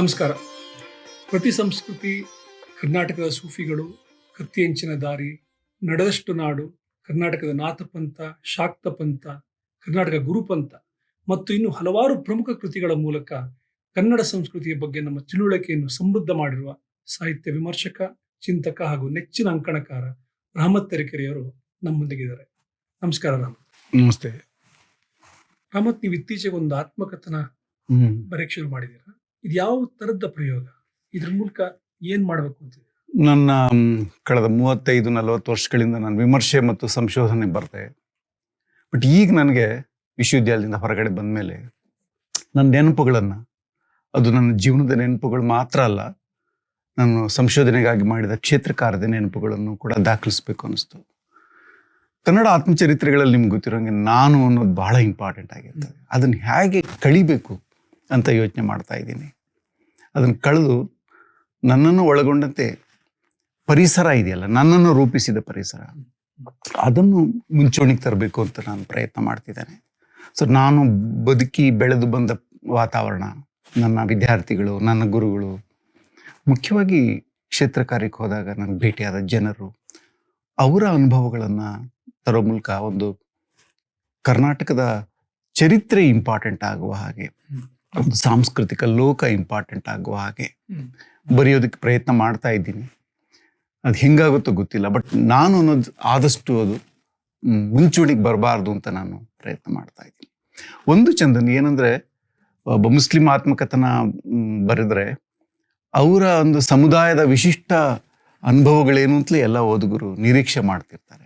ನಮಸ್ಕಾರ. ಪ್ರತಿ ಸಂಸ್ಕೃತಿ ಕರ್ನಾಟಕದ ಸೂಫಿಗಳು ಕತ್ತಿಯಂಚಿನ ದಾರಿ ನಡೆದಷ್ಟು ನಾಡು ಕರ್ನಾಟಕದ ನಾಥಪಂಥ ಶಾಕ್ತ ಪಂಥ ಕರ್ನಾಟಕ ಗುರುಪಂಥ ಮತ್ತು ಇನ್ನು ಹಲವಾರು ಪ್ರಮುಖ ಕೃತಿಗಳ ಮೂಲಕ ಕನ್ನಡ ಸಂಸ್ಕೃತಿಯ ಬಗ್ಗೆ ನಮ್ಮ ತಿಳುವಳಿಕೆಯನ್ನು ಸಮೃದ್ಧ ಮಾಡಿರುವ ಸಾಹಿತ್ಯ ವಿಮರ್ಶಕ ಚಿಂತಕ ಹಾಗೂ ನೆಚ್ಚಿನ ಅಂಕಣಕಾರ ರಾಮತ್ ತೆರೆಕೆರೆಯವರು ನಮ್ಮೊಂದಿಗಿದ್ದಾರೆ. ನಮಸ್ಕಾರ ರಾಮ. ನಮಸ್ತೆ. ರಾಮತ್ ನೀವು ಇತ್ತೀಚೆಗೆ ಒಂದು ಆತ್ಮಕಥನ. ಬರೆಯಕ್ಕೆ ಶುರು ಮಾಡಿದ್ದೀರಾ? ಇದು ಯಾವ ತರದ ಪ್ರಯೋಗ? ಇದ್ರ ಮೂಲಕ ಏನ್ ಮಾಡಬೇಕು ಅಂತ ನನ್ನ ಕಳೆದ ಮೂವತ್ತೈದು ನಲವತ್ತು ವರ್ಷಗಳಿಂದ ನಾನು ವಿಮರ್ಶೆ ಮತ್ತು ಸಂಶೋಧನೆ ಬರ್ತೆ. ಬಟ್ ಈಗ ನನಗೆ ವಿಶ್ವವಿದ್ಯಾಲಯದಿಂದ ಹೊರಗಡೆ ಬಂದ ಮೇಲೆ ನನ್ನ ನೆನಪುಗಳನ್ನು ಅದು ನನ್ನ ಜೀವನದ ನೆನಪುಗಳು ಮಾತ್ರ ಅಲ್ಲ ನಾನು ಸಂಶೋಧನೆಗಾಗಿ ಮಾಡಿದ ಕ್ಷೇತ್ರ ಕಾರ್ಯದ ನೆನಪುಗಳನ್ನು ಕೂಡ ದಾಖಲಿಸ್ಬೇಕು ಅನ್ನಿಸ್ತು. ಕನ್ನಡ ಆತ್ಮಚರಿತ್ರೆಗಳಲ್ಲಿ ನಿಮ್ಗೆ ಗೊತ್ತಿರೋಂಗೆ ನಾನು ಅನ್ನೋದು ಬಹಳ ಇಂಪಾರ್ಟೆಂಟ್ ಆಗಿರ್ತದೆ. ಅದನ್ನು ಹೇಗೆ ಕಳಿಬೇಕು? ಅಂತ ಯೋಚನೆ ಮಾಡ್ತಾ ಇದ್ದೀನಿ. ಅದನ್ನು ಕಳೆದು ನನ್ನನ್ನು ಒಳಗೊಂಡಂತೆ ಪರಿಸರ ಇದೆಯಲ್ಲ, ನನ್ನನ್ನು ರೂಪಿಸಿದ ಪರಿಸರ. ಅದನ್ನು ಮುಂಚೂಣಿಗೆ ತರಬೇಕು ಅಂತ ನಾನು ಪ್ರಯತ್ನ ಮಾಡ್ತಿದ್ದೇನೆ. ಸೊ ನಾನು ಬದುಕಿ ಬೆಳೆದು ಬಂದ ವಾತಾವರಣ, ನನ್ನ ವಿದ್ಯಾರ್ಥಿಗಳು, ನನ್ನ ಗುರುಗಳು, ಮುಖ್ಯವಾಗಿ ಕ್ಷೇತ್ರ ಕಾರ್ಯಕ್ಕೆ ಹೋದಾಗ ನನಗೆ ಭೇಟಿಯಾದ ಜನರು, ಅವರ ಅನುಭವಗಳನ್ನು ತರೋ ಮೂಲಕ ಒಂದು ಕರ್ನಾಟಕದ ಚರಿತ್ರೆ ಇಂಪಾರ್ಟೆಂಟ್ ಆಗುವ ಹಾಗೆ. ಒಂದು ಸಾಂಸ್ಕೃತಿಕ ಲೋಕ ಇಂಪಾರ್ಟೆಂಟ್ ಆಗುವ ಹಾಗೆ. ಬರೆಯೋದಕ್ಕೆ ಪ್ರಯತ್ನ ಮಾಡ್ತಾ ಇದ್ದೀನಿ. ಅದು ಹೆಂಗಾಗುತ್ತೋ ಗೊತ್ತಿಲ್ಲ ಬಟ್ ನಾನು ಅನ್ನೋದು ಆದಷ್ಟು ಅದು ಮುಂಚೂಣಿಗೆ ಬರಬಾರ್ದು ಅಂತ ನಾನು ಪ್ರಯತ್ನ ಮಾಡ್ತಾ ಇದ್ದೀನಿ. ಒಂದು ಚಂದನ್ ಏನಂದ್ರೆ ಒಬ್ಬ ಮುಸ್ಲಿಂ ಆತ್ಮಕಥನ ಬರೆದ್ರೆ ಅವರ ಒಂದು ಸಮುದಾಯದ ವಿಶಿಷ್ಟ ಅನುಭವಗಳೇನು ಅಂತಲೇ ಎಲ್ಲ ಓದುಗರು ನಿರೀಕ್ಷೆ ಮಾಡ್ತಿರ್ತಾರೆ.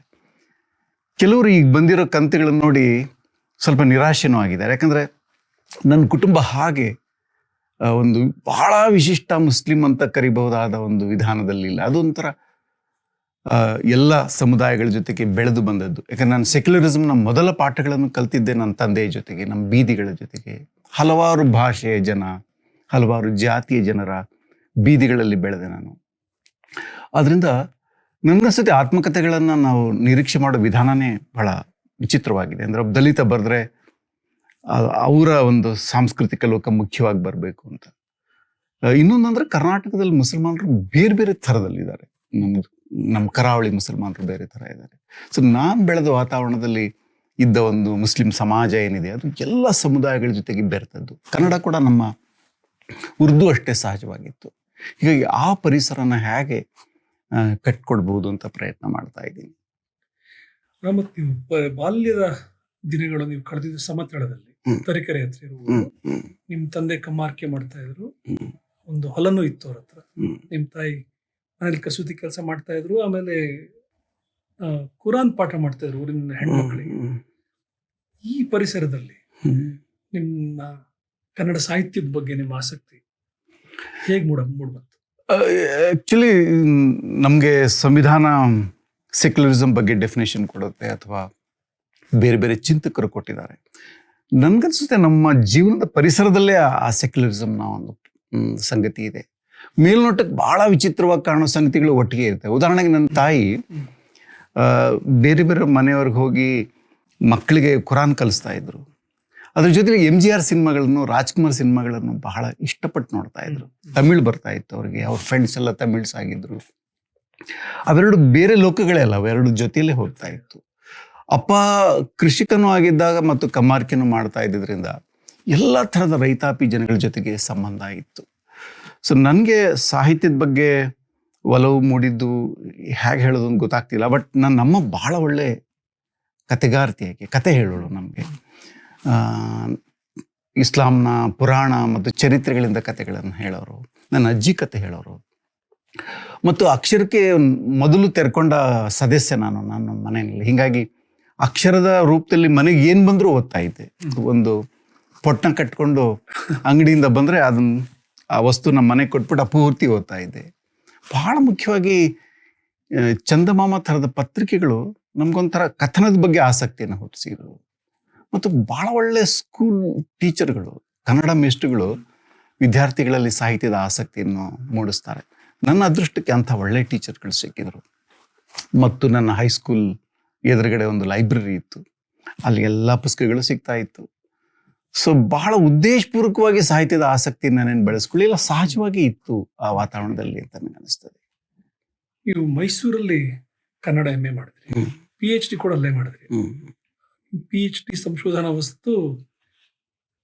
ಕೆಲವರು ಈಗ ಬಂದಿರೋ ಕಂತೆಗಳನ್ನು ನೋಡಿ ಸ್ವಲ್ಪ ನಿರಾಶೆನೂ ಆಗಿದ್ದಾರೆ. ಯಾಕಂದ್ರೆ ನನ್ನ ಕುಟುಂಬ ಹಾಗೆ ಒಂದು ಬಹಳ ವಿಶಿಷ್ಟ ಮುಸ್ಲಿಂ ಅಂತ ಕರಿಬಹುದಾದ ಒಂದು ವಿಧಾನದಲ್ಲಿ ಇಲ್ಲ. ಅದೊಂಥರ ಎಲ್ಲ ಸಮುದಾಯಗಳ ಜೊತೆಗೆ ಬೆಳೆದು ಬಂದದ್ದು. ಯಾಕಂದ್ರೆ ನಾನು ಸೆಕ್ಯುಲರಿಸಮ್ನ ಮೊದಲ ಪಾಠಗಳನ್ನು ಕಲ್ತಿದ್ದೆ ನನ್ನ ತಂದೆಯ ಜೊತೆಗೆ, ನಮ್ಮ ಬೀದಿಗಳ ಜೊತೆಗೆ. ಹಲವಾರು ಭಾಷೆಯ ಜನ, ಹಲವಾರು ಜಾತಿಯ ಜನರ ಬೀದಿಗಳಲ್ಲಿ ಬೆಳೆದೆ ನಾನು. ಆದ್ದರಿಂದ ನನ್ನ ಸತಿ ಆತ್ಮಕತೆಗಳನ್ನು ನಾವು ನಿರೀಕ್ಷೆ ಮಾಡೋ ವಿಧಾನನೇ ಬಹಳ ವಿಚಿತ್ರವಾಗಿದೆ. ಅಂದ್ರೆ ಒಬ್ಬ ದಲಿತ ಬರೆದ್ರೆ ಅವರ ಒಂದು ಸಾಂಸ್ಕೃತಿಕ ಲೋಕ ಮುಖ್ಯವಾಗಿ ಬರಬೇಕು ಅಂತ. ಇನ್ನೊಂದಂದ್ರೆ ಕರ್ನಾಟಕದಲ್ಲಿ ಮುಸಲ್ಮಾನರು ಬೇರೆ ಬೇರೆ ಥರದಲ್ಲಿದ್ದಾರೆ. ನಮ್ಮ ನಮ್ಮ ಕರಾವಳಿ ಮುಸಲ್ಮಾನರು ಬೇರೆ ಥರ ಇದ್ದಾರೆ. ಸೊ ನಾನು ಬೆಳೆದ ವಾತಾವರಣದಲ್ಲಿ ಇದ್ದ ಒಂದು ಮುಸ್ಲಿಂ ಸಮಾಜ ಏನಿದೆ, ಅದು ಎಲ್ಲ ಸಮುದಾಯಗಳ ಜೊತೆಗೆ ಬೆರೆತದ್ದು. ಕನ್ನಡ ಕೂಡ ನಮ್ಮ ಉರ್ದು ಅಷ್ಟೇ ಸಹಜವಾಗಿತ್ತು. ಹೀಗಾಗಿ ಆ ಪರಿಸರನ ಹೇಗೆ ಕಟ್ಕೊಡ್ಬಹುದು ಅಂತ ಪ್ರಯತ್ನ ಮಾಡ್ತಾ ಇದ್ದೀನಿ. ಬಾಲ್ಯದ ದಿನಗಳು ನೀವು ಕಳೆದಿದ್ದು ಸಮತಳದಲ್ಲಿ. ತರೀಕೆರೆ ಹತ್ರ ಇರುವ ನಿಮ್ ತಂದೆ ಕಮ್ಮಾರ್ಕೆ ಮಾಡ್ತಾ ಇದ್ರು. ಒಂದು ಹೊಲನೂ ಇತ್ತು ಅವ್ರ ಹತ್ರ. ನಿಮ್ ತಾಯಿ ಮನೇಲಿ ಕಸೂತಿ ಕೆಲಸ ಮಾಡ್ತಾ ಇದ್ರು ಆಮೇಲೆ ಕುರಾನ್ ಪಾಠ ಮಾಡ್ತಾ ಇದ್ರು ಊರಿನ ಹೆಣ್ಮಕ್ಳಿಗೆ. ಈ ಪರಿಸರದಲ್ಲಿ ನಿಮ್ಮ ಕನ್ನಡ ಸಾಹಿತ್ಯದ ಬಗ್ಗೆ ನಿಮ್ಮ ಆಸಕ್ತಿ ಹೇಗೆ ಮೂಡ ಮೂಡ್ಬಂತು? ಆಕ್ಚುಲಿ ನಮಗೆ ಸಂವಿಧಾನ ಸೆಕ್ಯುಲರಿಸಮ್ ಬಗ್ಗೆ ಡೆಫಿನೇಷನ್ ಕೊಡುತ್ತೆ ಅಥವಾ ಬೇರೆ ಬೇರೆ ಚಿಂತಕರು ಕೊಟ್ಟಿದ್ದಾರೆ. ನನ್ಗನ್ಸುತ್ತೆ ನಮ್ಮ ಜೀವನದ ಪರಿಸರದಲ್ಲೇ ಆ- ಸೆಕ್ಯುಲರಿಸಮ್ನ ಒಂದು ಸಂಗತಿ ಇದೆ. ಮೇಲ್ನೋಟಕ್ಕೆ ಬಹಳ ವಿಚಿತ್ರವಾಗಿ ಕಾಣೋ ಸಂಗತಿಗಳು ಒಟ್ಟಿಗೆ ಇರ್ತವೆ. ಉದಾಹರಣೆಗೆ ನನ್ನ ತಾಯಿ ಬೇರೆ ಬೇರೆ ಮನೆಯವ್ರಿಗೆ ಹೋಗಿ ಮಕ್ಕಳಿಗೆ ಕುರಾನ್ ಕಲಿಸ್ತಾ ಇದ್ರು. ಅದ್ರ ಜೊತೆಗೆ ಎಂ ಜಿ ಆರ್ ಸಿನಿಮಾಗಳನ್ನು, ರಾಜ್ಕುಮಾರ್ ಸಿನಿಮಾಗಳನ್ನು ಬಹಳ ಇಷ್ಟಪಟ್ಟು ನೋಡ್ತಾ ಇದ್ರು. ತಮಿಳ್ ಬರ್ತಾ ಇತ್ತು ಅವ್ರಿಗೆ, ಅವ್ರ ಫ್ರೆಂಡ್ಸ್ ಎಲ್ಲ ತಮಿಳ್ಸ್ ಆಗಿದ್ರು. ಅವೆರಡು ಬೇರೆ ಲೋಕಗಳೇ ಅಲ್ಲ, ಅವೆರಡು ಜೊತೆಯಲ್ಲೇ ಹೋಗ್ತಾ ಇತ್ತು. ಅಪ್ಪ ಕೃಷಿಕನೂ ಆಗಿದ್ದಾಗ ಮತ್ತು ಕಮಾರ್ಕೆನೂ ಮಾಡ್ತಾ ಇದ್ದಿದ್ರಿಂದ ಎಲ್ಲ ಥರದ ರೈತಾಪಿ ಜನಗಳ ಜೊತೆಗೆ ಸಂಬಂಧ ಇತ್ತು. ಸೊ ನನಗೆ ಸಾಹಿತ್ಯದ ಬಗ್ಗೆ ಒಲವು ಮೂಡಿದ್ದು ಹೇಗೆ ಹೇಳೋದು ಅಂತ ಗೊತ್ತಾಗ್ತಿಲ್ಲ, ಬಟ್ ನನ್ನ ನಮ್ಮ ಬಹಳ ಒಳ್ಳೆ ಕತೆಗಾರ್ತಿಯಾಗಿ ಕತೆ ಹೇಳೋಳು ನಮಗೆ. ಇಸ್ಲಾಂನ ಪುರಾಣ ಮತ್ತು ಚರಿತ್ರೆಗಳಿಂದ ಕತೆಗಳನ್ನು ಹೇಳೋರು, ನನ್ನ ಅಜ್ಜಿ ಕತೆ ಹೇಳೋರು. ಮತ್ತು ಅಕ್ಷರಕ್ಕೆ ಮೊದಲು ತೆರ್ಕೊಂಡ ಸದಸ್ಯ ನಾನು ನನ್ನ ಮನೆಯಲ್ಲಿ. ಹೀಗಾಗಿ ಅಕ್ಷರದ ರೂಪದಲ್ಲಿ ಮನೆಗೆ ಏನು ಬಂದರೂ ಓದ್ತಾ ಇದ್ದೆ. ಒಂದು ಪೊಟ್ಟಣ ಕಟ್ಕೊಂಡು ಅಂಗಡಿಯಿಂದ ಬಂದರೆ ಅದನ್ನ ಆ ವಸ್ತು ನಮ್ಮ ಮನೆಗೆ ಕೊಟ್ಬಿಟ್ಟು ಪೂರ್ತಿ ಓದ್ತಾ ಇದ್ದೆ. ಬಹಳ ಮುಖ್ಯವಾಗಿ ಚಂದಮಾಮ ಥರದ ಪತ್ರಿಕೆಗಳು ನಮ್ಗೊಂಥರ ಕಥನದ ಬಗ್ಗೆ ಆಸಕ್ತಿಯನ್ನು ಹುಟ್ಟಿಸಿದ್ರು. ಮತ್ತು ಬಹಳ ಒಳ್ಳೆ ಸ್ಕೂಲ್ ಟೀಚರ್ಗಳು ಕನ್ನಡ ಮೇಷ್ಟ್ರುಗಳು ವಿದ್ಯಾರ್ಥಿಗಳಲ್ಲಿ ಸಾಹಿತ್ಯದ ಆಸಕ್ತಿಯನ್ನು ಮೂಡಿಸ್ತಾರೆ. ನನ್ನ ಅದೃಷ್ಟಕ್ಕೆ ಅಂಥ ಒಳ್ಳೆ ಟೀಚರ್ಗಳು ಸಿಕ್ಕಿದ್ರು. ಮತ್ತು ನನ್ನ ಹೈಸ್ಕೂಲ್ ಎದುರುಗಡೆ ಒಂದು ಲೈಬ್ರರಿ ಇತ್ತು. ಅಲ್ಲಿ ಎಲ್ಲ ಪುಸ್ತಕಗಳು ಸಿಗ್ತಾ ಇತ್ತು. ಸೊ ಬಹಳ ಉದ್ದೇಶಪೂರ್ವಕವಾಗಿ ಸಾಹಿತ್ಯದ ಆಸಕ್ತಿ ನಾನೇನು ಬೆಳೆಸ್ಕೊಳ್ಳಿಲ್ಲ. ಸಹಜವಾಗಿ ಇತ್ತು ಆ ವಾತಾವರಣದಲ್ಲಿ ಅಂತ ನನಗೆ ಅನಿಸ್ತದೆ. ನೀವು ಮೈಸೂರಲ್ಲಿ ಕನ್ನಡ ಎಂ ಎ ಮಾಡಿದ್ರಿ. ಪಿ ಎಚ್ ಡಿ ಕೂಡ ಅಲ್ಲೇ ಮಾಡಿದ್ರಿ. ಪಿ ಎಚ್ ಡಿ ಸಂಶೋಧನಾ ವಸ್ತು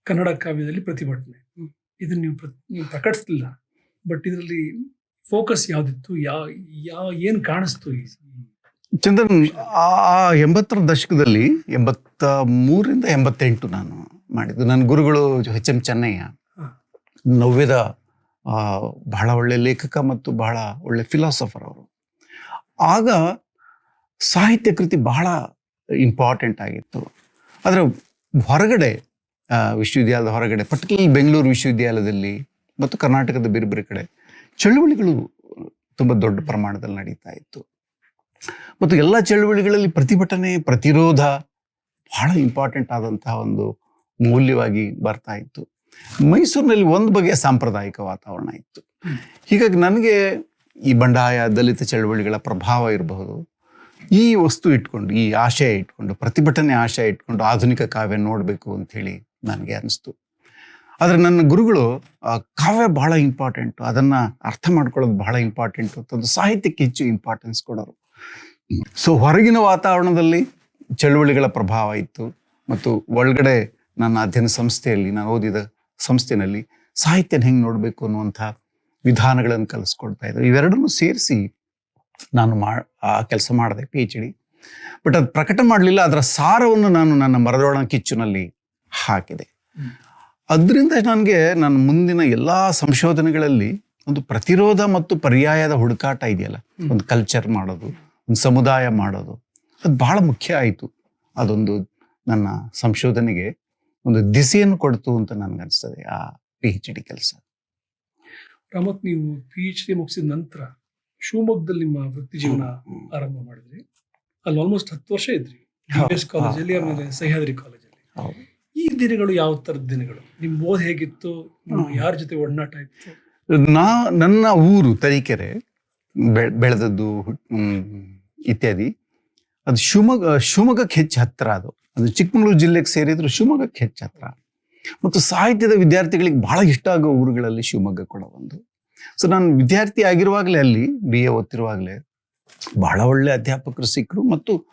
ಕನ್ನಡ ಕಾವ್ಯದಲ್ಲಿ ಪ್ರತಿಭಟನೆ. ಇದನ್ನ ನೀವು ನೀವು ಪ್ರಕಟಿಸ್ಲಿಲ್ಲ. ಬಟ್ ಇದರಲ್ಲಿ ಫೋಕಸ್ ಯಾವ್ದಿತ್ತು? ಯಾವ ಯಾವ ಏನು ಕಾಣಿಸ್ತು ಈ- ಚಂದನ್ ಆ ಎಂಬತ್ತರ ದಶಕದಲ್ಲಿ ಎಂಬತ್ತ ಮೂರಿಂದ ಎಂಬತ್ತೆಂಟು ನಾನು ಮಾಡಿದ್ದು. ನನ್ನ ಗುರುಗಳು ಎಚ್ ಎಂ ಚೆನ್ನಯ್ಯ. ನವ್ಯದ ಬಹಳ ಒಳ್ಳೆ ಲೇಖಕ ಮತ್ತು ಬಹಳ ಒಳ್ಳೆ ಫಿಲಾಸಫರ್ ಅವರು. ಆಗ ಸಾಹಿತ್ಯ ಕೃತಿ ಬಹಳ ಇಂಪಾರ್ಟೆಂಟ್ ಆಗಿತ್ತು. ಆದರೆ ಹೊರಗಡೆ ವಿಶ್ವವಿದ್ಯಾಲಯದ ಹೊರಗಡೆ ಪರ್ಟಿಕ್ಯುಲರ್ಲಿ ಬೆಂಗಳೂರು ವಿಶ್ವವಿದ್ಯಾಲಯದಲ್ಲಿ ಮತ್ತು ಕರ್ನಾಟಕದ ಬೇರೆ ಬೇರೆ ಕಡೆ ಚಳುವಳಿಗಳು ತುಂಬ ದೊಡ್ಡ ಪ್ರಮಾಣದಲ್ಲಿ ನಡೀತಾ ಇತ್ತು. ಮತ್ತು ಎಲ್ಲ ಚಳುವಳಿಗಳಲ್ಲಿ ಪ್ರತಿಭಟನೆ, ಪ್ರತಿರೋಧ ಬಹಳ ಇಂಪಾರ್ಟೆಂಟ್ ಆದಂತಹ ಒಂದು ಮೌಲ್ಯವಾಗಿ ಬರ್ತಾ ಇತ್ತು. ಮೈಸೂರಿನಲ್ಲಿ ಒಂದು ಬಗೆಯ ಸಾಂಪ್ರದಾಯಿಕ ವಾತಾವರಣ ಇತ್ತು. ಹೀಗಾಗಿ ನನಗೆ ಈ ಬಂಡಾಯ, ದಲಿತ ಚಳುವಳಿಗಳ ಪ್ರಭಾವ ಇರಬಹುದು. ಈ ವಸ್ತು ಇಟ್ಕೊಂಡು, ಈ ಆಶಯ ಇಟ್ಕೊಂಡು, ಪ್ರತಿಭಟನೆ ಆಶಯ ಇಟ್ಕೊಂಡು ಆಧುನಿಕ ಕಾವ್ಯ ನೋಡಬೇಕು ಅಂತ ಹೇಳಿ ನನಗೆ ಅನಿಸ್ತು. ಆದರೆ ನನ್ನ ಗುರುಗಳು ಕಾವ್ಯ ಬಹಳ ಇಂಪಾರ್ಟೆಂಟು ಅದನ್ನು ಅರ್ಥ ಮಾಡ್ಕೊಳ್ಳೋದು ಬಹಳ ಇಂಪಾರ್ಟೆಂಟ್ ಅಂತಂದು ಸಾಹಿತ್ಯಕ್ಕೆ ಹೆಚ್ಚು ಇಂಪಾರ್ಟೆನ್ಸ್ ಕೊಡೋರು. ಸೊ ಹೊರಗಿನ ವಾತಾವರಣದಲ್ಲಿ ಚಳುವಳಿಗಳ ಪ್ರಭಾವ ಇತ್ತು ಮತ್ತು ಒಳಗಡೆ ನನ್ನ ಅಧ್ಯಯನ ಸಂಸ್ಥೆಯಲ್ಲಿ ನಾನು ಓದಿದ ಸಂಸ್ಥೆನಲ್ಲಿ ಸಾಹಿತ್ಯನ ಹೆಂಗೆ ನೋಡಬೇಕು ಅನ್ನುವಂಥ ವಿಧಾನಗಳನ್ನು ಕಲಿಸ್ಕೊಡ್ತಾ ಇದ್ದರು ಇವೆರಡನ್ನೂ ಸೇರಿಸಿ ನಾನು ಮಾ ಆ ಕೆಲಸ ಮಾಡಿದೆ ಪಿ ಎಚ್ ಡಿ ಬಟ್ ಅದು ಪ್ರಕಟ ಮಾಡಲಿಲ್ಲ ಅದರ ಸಾರವನ್ನು ನಾನು ನನ್ನ ಮರದೊಳ ಕಿಚ್ಚುನಲ್ಲಿ ಹಾಕಿದೆ. ಅದರಿಂದ ನನಗೆ ನನ್ನ ಮುಂದಿನ ಎಲ್ಲ ಸಂಶೋಧನೆಗಳಲ್ಲಿ ಒಂದು ಪ್ರತಿರೋಧ ಮತ್ತು ಪರ್ಯಾಯದ ಹುಡುಕಾಟ ಇದೆಯಲ್ಲ ಒಂದು ಕಲ್ಚರ್ ಮಾಡೋದು ಒಂದು ಸಮುದಾಯ ಮಾಡೋದು. ಅದು ಬಹಳ ಮುಖ್ಯ ಆಯಿತು. ಅದೊಂದು ನನ್ನ ಸಂಶೋಧನೆಗೆ ಒಂದು ದಿಸೆಯನ್ನು ಕೊಡ್ತು ಅಂತ ನನಗನ್ನಿಸ್ತದೆ ಆ ಪಿ ಎಚ್ ಡಿ ಕೆಲಸ. ರಾಮತ್ ನೀವು ಪಿ ಎಚ್ ಡಿ ಮುಗಿಸಿದ ನಂತರ ಶಿವಮೊಗ್ಗದಲ್ಲಿ ನಿಮ್ಮ ವೃತ್ತಿ ಜೀವನ ಆರಂಭ ಮಾಡಿದ್ರಿ. ಅಲ್ಲಿ ಆಲ್ಮೋಸ್ಟ್ ಹತ್ತು ವರ್ಷ ಇದ್ರಿ. ಕಾಲೇಜಲ್ಲಿ ಆಮೇಲೆ ಸಹ್ಯಾದ್ರಿ ಕಾಲೇಜಲ್ಲಿ ಈ ದಿನಗಳು ಯಾವ ತರದ ದಿನಗಳು? ನಿಮ್ ಓದ್ ಹೇಗಿತ್ತು. ಯಾರ ಜೊತೆ ಒಡನಾಟ ಇತ್ತು? ನಾ ನನ್ನ ಊರು ತರೀಕೆರೆ ಬೆಳೆದದ್ದು ಇತ್ಯಾದಿ. ಅದು ಶಿವಮೊಗ್ಗ ಶಿವಮೊಗ್ಗಕ್ಕೆ ಹೆಚ್ಚು ಹತ್ತಿರ ಅದು. ಅದು ಚಿಕ್ಕಮಗಳೂರು ಜಿಲ್ಲೆಗೆ ಸೇರಿದ್ರು ಶಿವಮೊಗ್ಗಕ್ಕೆ ಹೆಚ್ಚು ಹತ್ತಿರ ಮತ್ತು ಸಾಹಿತ್ಯದ ವಿದ್ಯಾರ್ಥಿಗಳಿಗೆ ಬಹಳ ಇಷ್ಟ ಆಗೋ ಊರುಗಳಲ್ಲಿ ಶಿವಮೊಗ್ಗ ಕೂಡ ಒಂದು. ಸೊ ನಾನು ವಿದ್ಯಾರ್ಥಿ ಆಗಿರುವಾಗಲೇ ಅಲ್ಲಿ ಬಿ ಎ ಓದ್ತಿರುವಾಗಲೇ, ಬಹಳ ಒಳ್ಳೆ ಅಧ್ಯಾಪಕರು ಸಿಕ್ಕರು. ಮತ್ತು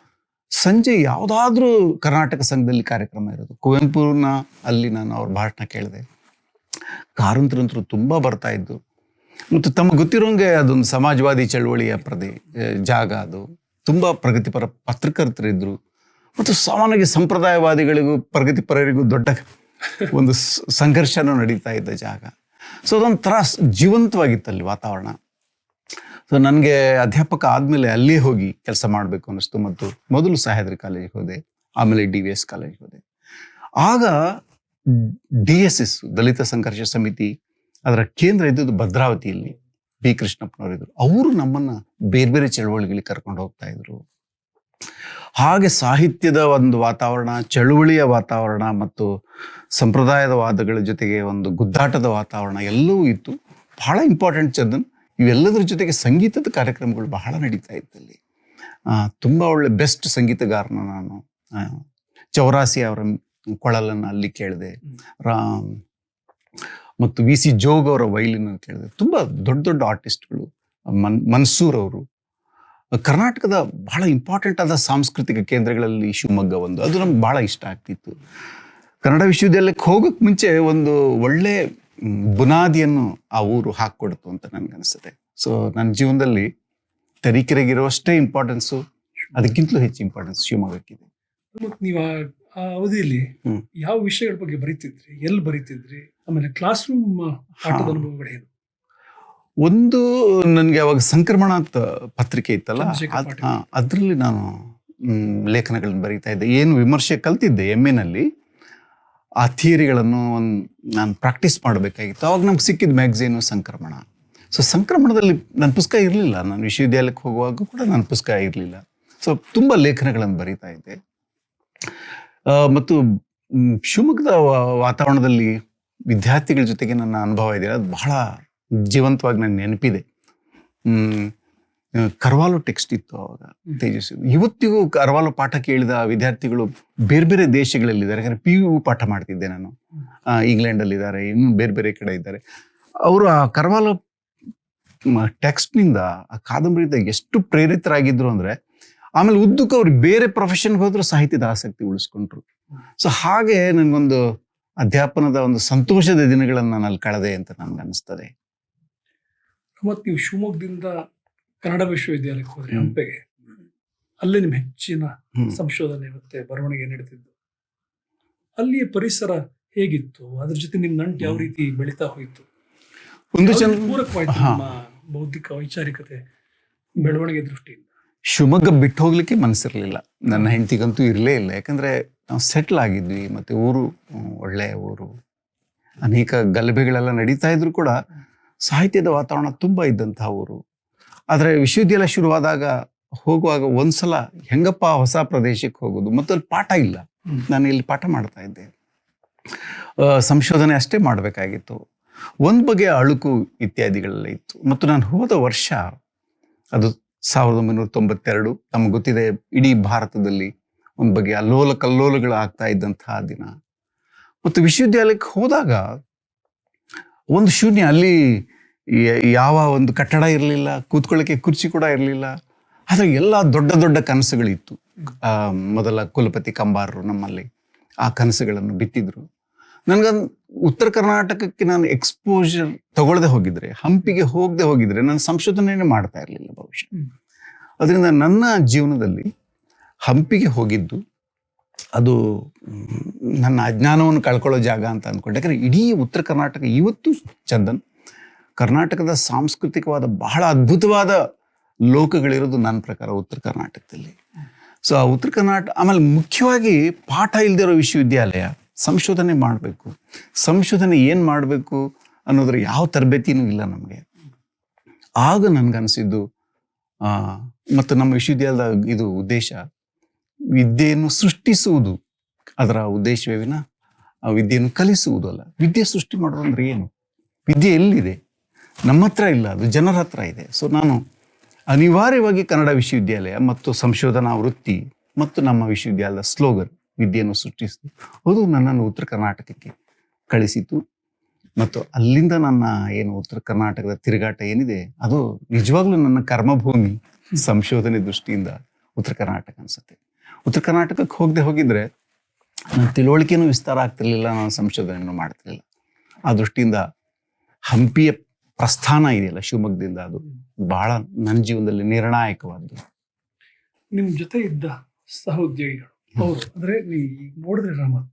ಸಂಜೆ ಯಾವುದಾದ್ರೂ ಕರ್ನಾಟಕ ಸಂಘದಲ್ಲಿ ಕಾರ್ಯಕ್ರಮ ಇರೋದು. ಕುವೆಂಪುನ ಅಲ್ಲಿ ನಾನು ಅವ್ರ ಭಾಷಣ ಕೇಳಿದೆ. ಕಾರಂತರಂತರು ತುಂಬ ಬರ್ತಾ ಇದ್ದು. ಮತ್ತು ತಮಗೆ ಗೊತ್ತಿರೋಂಗೆ ಅದೊಂದು ಸಮಾಜವಾದಿ ಚಳುವಳಿಯ ಪ್ರದೇ, ಜಾಗ ಅದು. ತುಂಬ ಪ್ರಗತಿಪರ ಪತ್ರಕರ್ತರಿದ್ದರು ಮತ್ತು ಸಾಮಾನ್ಯವಾಗಿ ಸಂಪ್ರದಾಯವಾದಿಗಳಿಗೂ ಪ್ರಗತಿಪರರಿಗೂ ದೊಡ್ಡ ಒಂದು ಸಂಘರ್ಷನೂ ನಡೀತಾ ಇದ್ದ ಜಾಗ. ಸೊ ಅದೊಂಥರ ಜೀವಂತವಾಗಿತ್ತಲ್ಲಿ ವಾತಾವರಣ. ಸೊ ನನಗೆ ಅಧ್ಯಾಪಕ ಆದಮೇಲೆ ಅಲ್ಲೇ ಹೋಗಿ ಕೆಲಸ ಮಾಡಬೇಕು ಅನ್ನಿಸ್ತು ಮತ್ತು ಮೊದಲು ಸಹ್ಯಾದ್ರಿ ಕಾಲೇಜಿಗೆ ಹೋದೆ, ಆಮೇಲೆ ಡಿ ವಿ ಎಸ್ ಕಾಲೇಜಿಗೆ ಹೋದೆ. ಆಗ ಡಿ ಎಸ್ ಎಸ್, ದಲಿತ ಸಂಘರ್ಷ ಸಮಿತಿ, ಅದರ ಕೇಂದ್ರ ಇದ್ದದ್ದು ಭದ್ರಾವತಿಯಲ್ಲಿ. ಬಿ ಕೃಷ್ಣಪ್ಪನವರಿದ್ರು ಅವರು ನಮ್ಮನ್ನ ಬೇರೆ ಬೇರೆ ಚಳುವಳಿಗಳಿಗೆ ಕರ್ಕೊಂಡು ಹೋಗ್ತಾ ಇದ್ರು. ಹಾಗೆ ಸಾಹಿತ್ಯದ ಒಂದು ವಾತಾವರಣ ಚಳುವಳಿಯ ವಾತಾವರಣ ಮತ್ತು ಸಂಪ್ರದಾಯದ ವಾದಗಳ ಜೊತೆಗೆ ಒಂದು ಗುದ್ದಾಟದ ವಾತಾವರಣ ಎಲ್ಲವೂ ಇತ್ತು. ಬಹಳ ಇಂಪಾರ್ಟೆಂಟ್ ಚಂದನ್. ಇವೆಲ್ಲದರ ಜೊತೆಗೆ ಸಂಗೀತದ ಕಾರ್ಯಕ್ರಮಗಳು ಬಹಳ ನಡೀತಾ ಇತ್ತಲ್ಲಿ ಆ, ತುಂಬ ಒಳ್ಳೆ ಬೆಸ್ಟ್ ಸಂಗೀತಗಾರನ ನಾನು. ಚೌರಾಸಿ ಅವರ ಕೊಳಲನ್ನು ಅಲ್ಲಿ ಕೇಳಿದೆ. ರಾಮ್ ಮತ್ತು ವಿ ಸಿ ಜೋಗ್ ಅವರ ವೈಲಿನ್ ಕೇಳಿದೆ ತುಂಬ ದೊಡ್ಡ ದೊಡ್ಡ ಆರ್ಟಿಸ್ಟ್ಗಳು, ಮನ್, ಮನ್ಸೂರ್ ಅವರು. ಕರ್ನಾಟಕದ ಬಹಳ ಇಂಪಾರ್ಟೆಂಟ್ ಆದ ಸಾಂಸ್ಕೃತಿಕ ಕೇಂದ್ರಗಳಲ್ಲಿ ಶಿವಮೊಗ್ಗ ಒಂದು. ಅದು ನಮ್ಗೆ ಬಹಳ ಇಷ್ಟ ಆಗ್ತಿತ್ತು. ಕನ್ನಡ ವಿಶ್ವವಿದ್ಯಾಲಯಕ್ಕೆ ಹೋಗೋಕ್ಕೆ ಮುಂಚೆ ಒಂದು ಒಳ್ಳೆ ಬುನಾದಿಯನ್ನು ಆ ಊರು ಹಾಕ್ಕೊಡ್ತು ಅಂತ ನನ್ಗನ್ಸುತ್ತೆ ಸೊ ನನ್ನ ಜೀವನದಲ್ಲಿ ತರೀಕೆರೆಗಿರುವಷ್ಟೇ ಇಂಪಾರ್ಟೆನ್ಸು ಅದಕ್ಕಿಂತಲೂ ಹೆಚ್ಚು ಇಂಪಾರ್ಟೆನ್ಸ್ ಶಿವಮೊಗ್ಗಕ್ಕಿದೆ. ನೀವು ಆ ಅವಧಿಯಲ್ಲಿ ಯಾವ ವಿಷಯಗಳ ಬಗ್ಗೆ ಬರೀತಿದ್ರಿ? ಎಲ್ಲಿ ಬರೀತಿದ್ರಿ? ಆಮೇಲೆ ಕ್ಲಾಸ್ ರೂಮ್ ಅನುಭವಗಳು ಅನುಭವಗಳೇನು ಒಂದು ನನಗೆ ಅವಾಗ ಸಂಕ್ರಮಣ ಅಂತ ಪತ್ರಿಕೆ ಇತ್ತಲ್ಲ ಅದ್ರಲ್ಲಿ ನಾನು ಲೇಖನಗಳನ್ನು ಬರೀತಾ ಇದ್ದೆ. ಏನು ವಿಮರ್ಶೆ ಕಲ್ತಿದ್ದೆ ಎಂ ಎನಲ್ಲಿ ಆ ಥಿಯರಿಗಳನ್ನು ಒಂದು ನಾನು ಪ್ರಾಕ್ಟೀಸ್ ಮಾಡಬೇಕಾಗಿತ್ತು. ಅವಾಗ ನಮ್ಗೆ ಸಿಕ್ಕಿದ ಮ್ಯಾಗ್ಝೀನು ಸಂಕ್ರಮಣ. ಸೊ ಸಂಕ್ರಮಣದಲ್ಲಿ ನನ್ನ ಪುಸ್ತಕ ಇರಲಿಲ್ಲ. ನಾನು ವಿಶ್ವವಿದ್ಯಾಲಯಕ್ಕೆ ಹೋಗುವಾಗ ಕೂಡ ನನ್ನ ಪುಸ್ತಕ ಇರಲಿಲ್ಲ. ಸೊ ತುಂಬ ಲೇಖನಗಳನ್ನು ಬರೀತಾ ಇದ್ದೆ. ಮತ್ತು ಶಿವಮೊಗ್ಗದ ವಾತಾವರಣದಲ್ಲಿ ವಿದ್ಯಾರ್ಥಿಗಳ ಜೊತೆಗೆ ನನ್ನ ಅನುಭವ ಇದೆ. ಅದು ಬಹಳ ಜೀವಂತವಾಗಿ ನನ್ನ ನೆನಪಿದೆ. ಕರ್ವಾಲೋ ಟೆಕ್ಸ್ಟ್ ಇತ್ತು ಅವಾಗ, ತೇಜಸ್ವಿ. ಇವತ್ತಿಗೂ ಕರ್ವಾಲೋ ಪಾಠ ಕೇಳಿದ ವಿದ್ಯಾರ್ಥಿಗಳು ಬೇರೆ ಬೇರೆ ದೇಶಗಳಲ್ಲಿದ್ದಾರೆ. ಯಾಕಂದ್ರೆ ಪಿ ಯು ಪಾಠ ಮಾಡ್ತಿದ್ದೆ ನಾನು. ಇಂಗ್ಲೆಂಡಲ್ಲಿದ್ದಾರೆ ಇನ್ನು ಬೇರೆ ಬೇರೆ ಕಡೆ ಇದ್ದಾರೆ. ಅವರು ಆ ಕರ್ವಾಲೋ ಟೆಕ್ಸ್ಟ್ನಿಂದ ಆ ಕಾದಂಬರಿಯಿಂದ ಎಷ್ಟು ಪ್ರೇರಿತರಾಗಿದ್ರು ಅಂದ್ರೆ ಆಮೇಲೆ ಉದ್ದಕ್ಕೆ ಅವ್ರು ಬೇರೆ ಪ್ರೊಫೆಷನ್ಗೆ ಹೋದ್ರು ಸಾಹಿತ್ಯದ ಆಸಕ್ತಿ ಉಳಿಸ್ಕೊಂಡ್ರು. ಸೊ ಹಾಗೆ ನನಗೊಂದು ಅಧ್ಯಾಪನದ ಒಂದು ಸಂತೋಷದ ದಿನಗಳನ್ನು ನಾನು ಅಲ್ಲಿ ಕಳೆದೆ ಅಂತ ನನ್ಗೆ ಅನಿಸ್ತದೆ. ಮತ್ತು ನೀವು ಶಿವಮೊಗ್ಗದಿಂದ ಕನ್ನಡ ವಿಶ್ವವಿದ್ಯಾಲಯಕ್ಕೆ ಹೋದ್ರೆ. ಹಂಪೆಗೆ. ಅಲ್ಲಿ ನಿಮ್ಮ ಹೆಚ್ಚಿನ ಸಂಶೋಧನೆ ಮತ್ತೆ ಬರವಣಿಗೆ ನಡೆದಿದ್ದು ಅಲ್ಲಿಯ ಪರಿಸರ ಹೇಗಿತ್ತು? ಅದ್ರ ಜೊತೆ ನಿಮ್ಮ ನಂಟು ಯಾವ ರೀತಿ ಬೆಳೀತಾ ಹೋಯಿತು? ಒಂದು ಪೂರಕವಾಯ್ತು ಬೌದ್ಧಿಕ ವೈಚಾರಿಕತೆ ಬೆಳವಣಿಗೆ ದೃಷ್ಟಿಯಿಂದ? ಶಿವಮೊಗ್ಗ ಬಿಟ್ಟು ಹೋಗ್ಲಿಕ್ಕೆ ಮನಸ್ಸಿರಲಿಲ್ಲ. ನನ್ನ ಹೆಂಡತಿಗಂತೂ ಇರಲೇ ಇಲ್ಲ. ಯಾಕಂದ್ರೆ ನಾವು ಸೆಟ್ಲ್ ಆಗಿದ್ವಿ. ಮತ್ತೆ ಊರು ಒಳ್ಳೆಯ ಊರು. ಅನೇಕ ಗಲಭೆಗಳೆಲ್ಲ ನಡೀತಾ ಇದ್ರು ಕೂಡ ಸಾಹಿತ್ಯದ ವಾತಾವರಣ ತುಂಬಾ ಇದ್ದಂತಹ ಊರು. ಆದರೆ ವಿಶ್ವವಿದ್ಯಾಲಯ ಶುರುವಾದಾಗ ಹೋಗುವಾಗ ಒಂದ್ಸಲ ಹೆಂಗಪ್ಪ ಹೊಸ ಪ್ರದೇಶಕ್ಕೆ ಹೋಗೋದು ಮತ್ತು ಅಲ್ಲಿ ಪಾಠ ಇಲ್ಲ. ನಾನು ಇಲ್ಲಿ ಪಾಠ ಮಾಡ್ತಾ ಇದ್ದೆ. ಸಂಶೋಧನೆ ಅಷ್ಟೇ ಮಾಡಬೇಕಾಗಿತ್ತು. ಒಂದು ಬಗೆಯ ಅಳುಕು ಇತ್ಯಾದಿಗಳೆಲ್ಲ ಇತ್ತು. ಮತ್ತು ನಾನು ಹೋದ ವರ್ಷ ಅದು ಸಾವಿರದ ಒಂಬೈನೂರ ತೊಂಬತ್ತೆರಡು ನಮ್ಗೆ ಗೊತ್ತಿದೆ ಇಡೀ ಭಾರತದಲ್ಲಿ ಒಂದು ಬಗೆಯ ಅಲ್ಲೋಲ ಕಲ್ಲೋಲಗಳು ಆಗ್ತಾ ಇದ್ದಂತಹ ದಿನ. ಮತ್ತು ವಿಶ್ವವಿದ್ಯಾಲಯಕ್ಕೆ ಹೋದಾಗ ಒಂದು ಶೂನ್ಯ ಅಲ್ಲಿ ಯಾವ ಒಂದು ಕಟ್ಟಡ ಇರಲಿಲ್ಲ, ಕೂತ್ಕೊಳ್ಳೋಕ್ಕೆ ಕುರ್ಚಿ ಕೂಡ ಇರಲಿಲ್ಲ. ಆದರೆ ಎಲ್ಲ ದೊಡ್ಡ ದೊಡ್ಡ ಕನಸುಗಳಿತ್ತು. ಮೊದಲ ಕುಲಪತಿ ಕಂಬಾರರು ನಮ್ಮಲ್ಲಿ ಆ ಕನಸುಗಳನ್ನು ಬಿತ್ತಿದ್ರು. ನನಗೊಂದು ಉತ್ತರ ಕರ್ನಾಟಕಕ್ಕೆ ನಾನು ಎಕ್ಸ್ಪೋಜರ್ ತಗೊಳ್ಳದೆ ಹೋಗಿದ್ರೆ ಹಂಪಿಗೆ ಹೋಗದೆ ಹೋಗಿದ್ರೆ ನಾನು ಸಂಶೋಧನೆಯೇ ಮಾಡ್ತಾ ಇರಲಿಲ್ಲ ಬಹುಶಃ ಅದರಿಂದ ನನ್ನ ಜೀವನದಲ್ಲಿ ಹಂಪಿಗೆ ಹೋಗಿದ್ದು ಅದು ನನ್ನ ಅಜ್ಞಾನವನ್ನು ಕಳ್ಕೊಳ್ಳೋ ಜಾಗ ಅಂತ ಅಂದ್ಕೊಂಡೆ ಯಾಕಂದ್ರೆ ಇಡೀ ಉತ್ತರ ಕರ್ನಾಟಕ ಇವತ್ತು ಚಂದನ್. ಕರ್ನಾಟಕದ ಸಾಂಸ್ಕೃತಿಕವಾದ ಬಹಳ ಅದ್ಭುತವಾದ ಲೋಕಗಳಿರೋದು ನನ್ನ ಪ್ರಕಾರ ಉತ್ತರ ಕರ್ನಾಟಕದಲ್ಲಿ. ಸೊ ಆ ಉತ್ತರ ಕರ್ನಾಟಕ ಆಮೇಲೆ ಮುಖ್ಯವಾಗಿ ಪಾಠ ಇಲ್ದಿರೋ ವಿಶ್ವವಿದ್ಯಾಲಯ ಸಂಶೋಧನೆ ಮಾಡಬೇಕು. ಸಂಶೋಧನೆ ಏನು ಮಾಡಬೇಕು ಅನ್ನೋದ್ರ ಯಾವ ತರಬೇತಿನೂ ಇಲ್ಲ ನಮಗೆ. ಆಗ ನನ್ಗನ್ಸಿದ್ದು ಆ, ಮತ್ತು ನಮ್ಮ ವಿಶ್ವವಿದ್ಯಾಲಯದ ಇದು ಉದ್ದೇಶ ವಿದ್ಯೆಯನ್ನು ಸೃಷ್ಟಿಸುವುದು. ಅದರ ಉದ್ದೇಶವೇ ವಿನ ವಿದ್ಯೆಯನ್ನು ಕಲಿಸುವುದು ಅಲ್ಲ. ವಿದ್ಯೆ ಸೃಷ್ಟಿ ಮಾಡೋದು ಏನು? ವಿದ್ಯೆ ಎಲ್ಲಿದೆ? ನಮ್ಮ ಹತ್ರ ಇಲ್ಲ ಅದು ಜನರ ಹತ್ರ ಇದೆ. ಸೊ ನಾನು ಅನಿವಾರ್ಯವಾಗಿ ಕನ್ನಡ ವಿಶ್ವವಿದ್ಯಾಲಯ ಮತ್ತು ಸಂಶೋಧನಾ ವೃತ್ತಿ ಮತ್ತು ನಮ್ಮ ವಿಶ್ವವಿದ್ಯಾಲಯದ ಸ್ಲೋಗನ್ ವಿದ್ಯೆಯನ್ನು ಸೃಷ್ಟಿಸಿತು. ಅದು ನನ್ನನ್ನು ಉತ್ತರ ಕರ್ನಾಟಕಕ್ಕೆ ಕಳಿಸಿತು. ಮತ್ತು ಅಲ್ಲಿಂದ ನನ್ನ ಏನು ಉತ್ತರ ಕರ್ನಾಟಕದ ತಿರುಗಾಟ ಏನಿದೆ, ಅದು ನಿಜವಾಗ್ಲೂ ನನ್ನ ಕರ್ಮಭೂಮಿ ಸಂಶೋಧನೆ ದೃಷ್ಟಿಯಿಂದ ಉತ್ತರ ಕರ್ನಾಟಕ ಅನ್ಸುತ್ತೆ. ಉತ್ತರ ಕರ್ನಾಟಕಕ್ಕೆ ಹೋಗದೆ ಹೋಗಿದ್ರೆ ನನ್ನ ತಿಳುವಳಿಕೆನೂ ವಿಸ್ತಾರ ಆಗ್ತಿರ್ಲಿಲ್ಲ, ನಾನು ಸಂಶೋಧನೆಯನ್ನು ಮಾಡ್ತಿರ್ಲಿಲ್ಲ. ಆ ದೃಷ್ಟಿಯಿಂದ ಹಂಪಿಯ ಪ್ರಸ್ಥಾನ ಇದೆಯಲ್ಲ, ಶಿವಮೊಗ್ಗದಿಂದ ಅದು ಬಹಳ ನನ್ನ ಜೀವನದಲ್ಲಿ ನಿರ್ಣಾಯಕವಾದ್ದು. ನಿಮ್ಮ ಜೊತೆ ಇದ್ದ ಸಹೋದ್ಯೋಗಿಗಳು ಅವರು ಅಂದ್ರೆ ನೀ ನೋಡಿದ್ರೆ ರಾಮತ್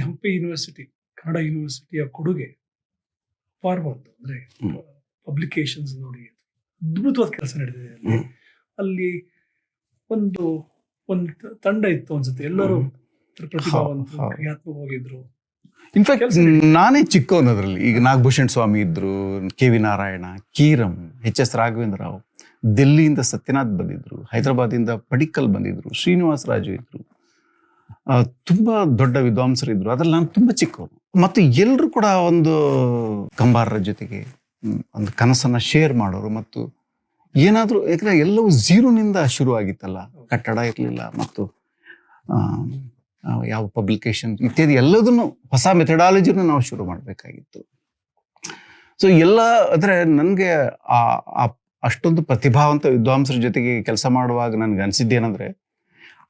ಹಂಪಿ ಯೂನಿವರ್ಸಿಟಿ ಕನ್ನಡ ಯೂನಿವರ್ಸಿಟಿಯ ಕೊಡುಗೆ ಫಾರ್ವರ್ಡ್ ಅಂದ್ರೆ ಹ್ಮ್. ಪಬ್ಲಿಕೇಶನ್ಸ್ ನೋಡಿ ಅದ್ಭುತವಾದ ಕೆಲಸ ನಡೆದಿದೆ ಅಲ್ಲಿ. ಅಲ್ಲಿ ಒಂದು ಒಂದು ತಂಡ ಇತ್ತು ಅನ್ಸುತ್ತೆ. ಎಲ್ಲರೂ. ಪ್ರತಿಭಾವಂತರು ಹೌದು. ಕ್ರಿಯಾತ್ಮಕವಾಗಿದ್ರು ಇನ್ಫ್ಯಾಕ್ಟ್ ನಾನೇ ಚಿಕ್ಕವನದ್ರಲ್ಲಿ ಈಗ ನಾಗಭೂಷಣ್ ಸ್ವಾಮಿ ಇದ್ರು K V Narayana Kiram H S Raghavendra Rao ದಿಲ್ಲಿಯಿಂದ Satyanath ಬಂದಿದ್ರು ಹೈದರಾಬಾದಿಂದ ಪಡಿಕಲ್ ಬಂದಿದ್ರು ಶ್ರೀನಿವಾಸ ರಾಜು ಇದ್ರು. ತುಂಬಾ ದೊಡ್ಡ ವಿದ್ವಾಂಸರು ಇದ್ರು ಅದ್ರಲ್ಲಿ ನಾನು ತುಂಬಾ ಚಿಕ್ಕವನು. ಮತ್ತು ಎಲ್ಲರೂ ಕೂಡ ಒಂದು ಕಂಬಾರರ ಜೊತೆಗೆ ಒಂದು ಕನಸನ್ನ ಶೇರ್ ಮಾಡೋರು. ಮತ್ತು ಏನಾದರೂ, ಯಾಕಂದ್ರೆ ಎಲ್ಲವೂ ಝೀರೋನಿಂದ ಶುರು ಆಗಿತ್ತಲ್ಲ ಕಟ್ಟಡ ಇರಲಿಲ್ಲ ಮತ್ತು ಯಾವ ಪಬ್ಲಿಕೇಶನ್ ಇತ್ಯಾದಿ ಎಲ್ಲದನ್ನು, ಹೊಸ ಮೆಥಡಾಲಜಿನ ನಾವು ಶುರು ಮಾಡಬೇಕಾಗಿತ್ತು. ಸೊ ಎಲ್ಲ, ಅಂದರೆ ನನಗೆ ಆ- ಅಷ್ಟೊಂದು ಪ್ರತಿಭಾವಂತ ವಿದ್ವಾಂಸರ ಜೊತೆಗೆ ಕೆಲಸ ಮಾಡುವಾಗ ನನಗೆ ಅನಿಸಿದ್ದೇನೆಂದ್ರೆ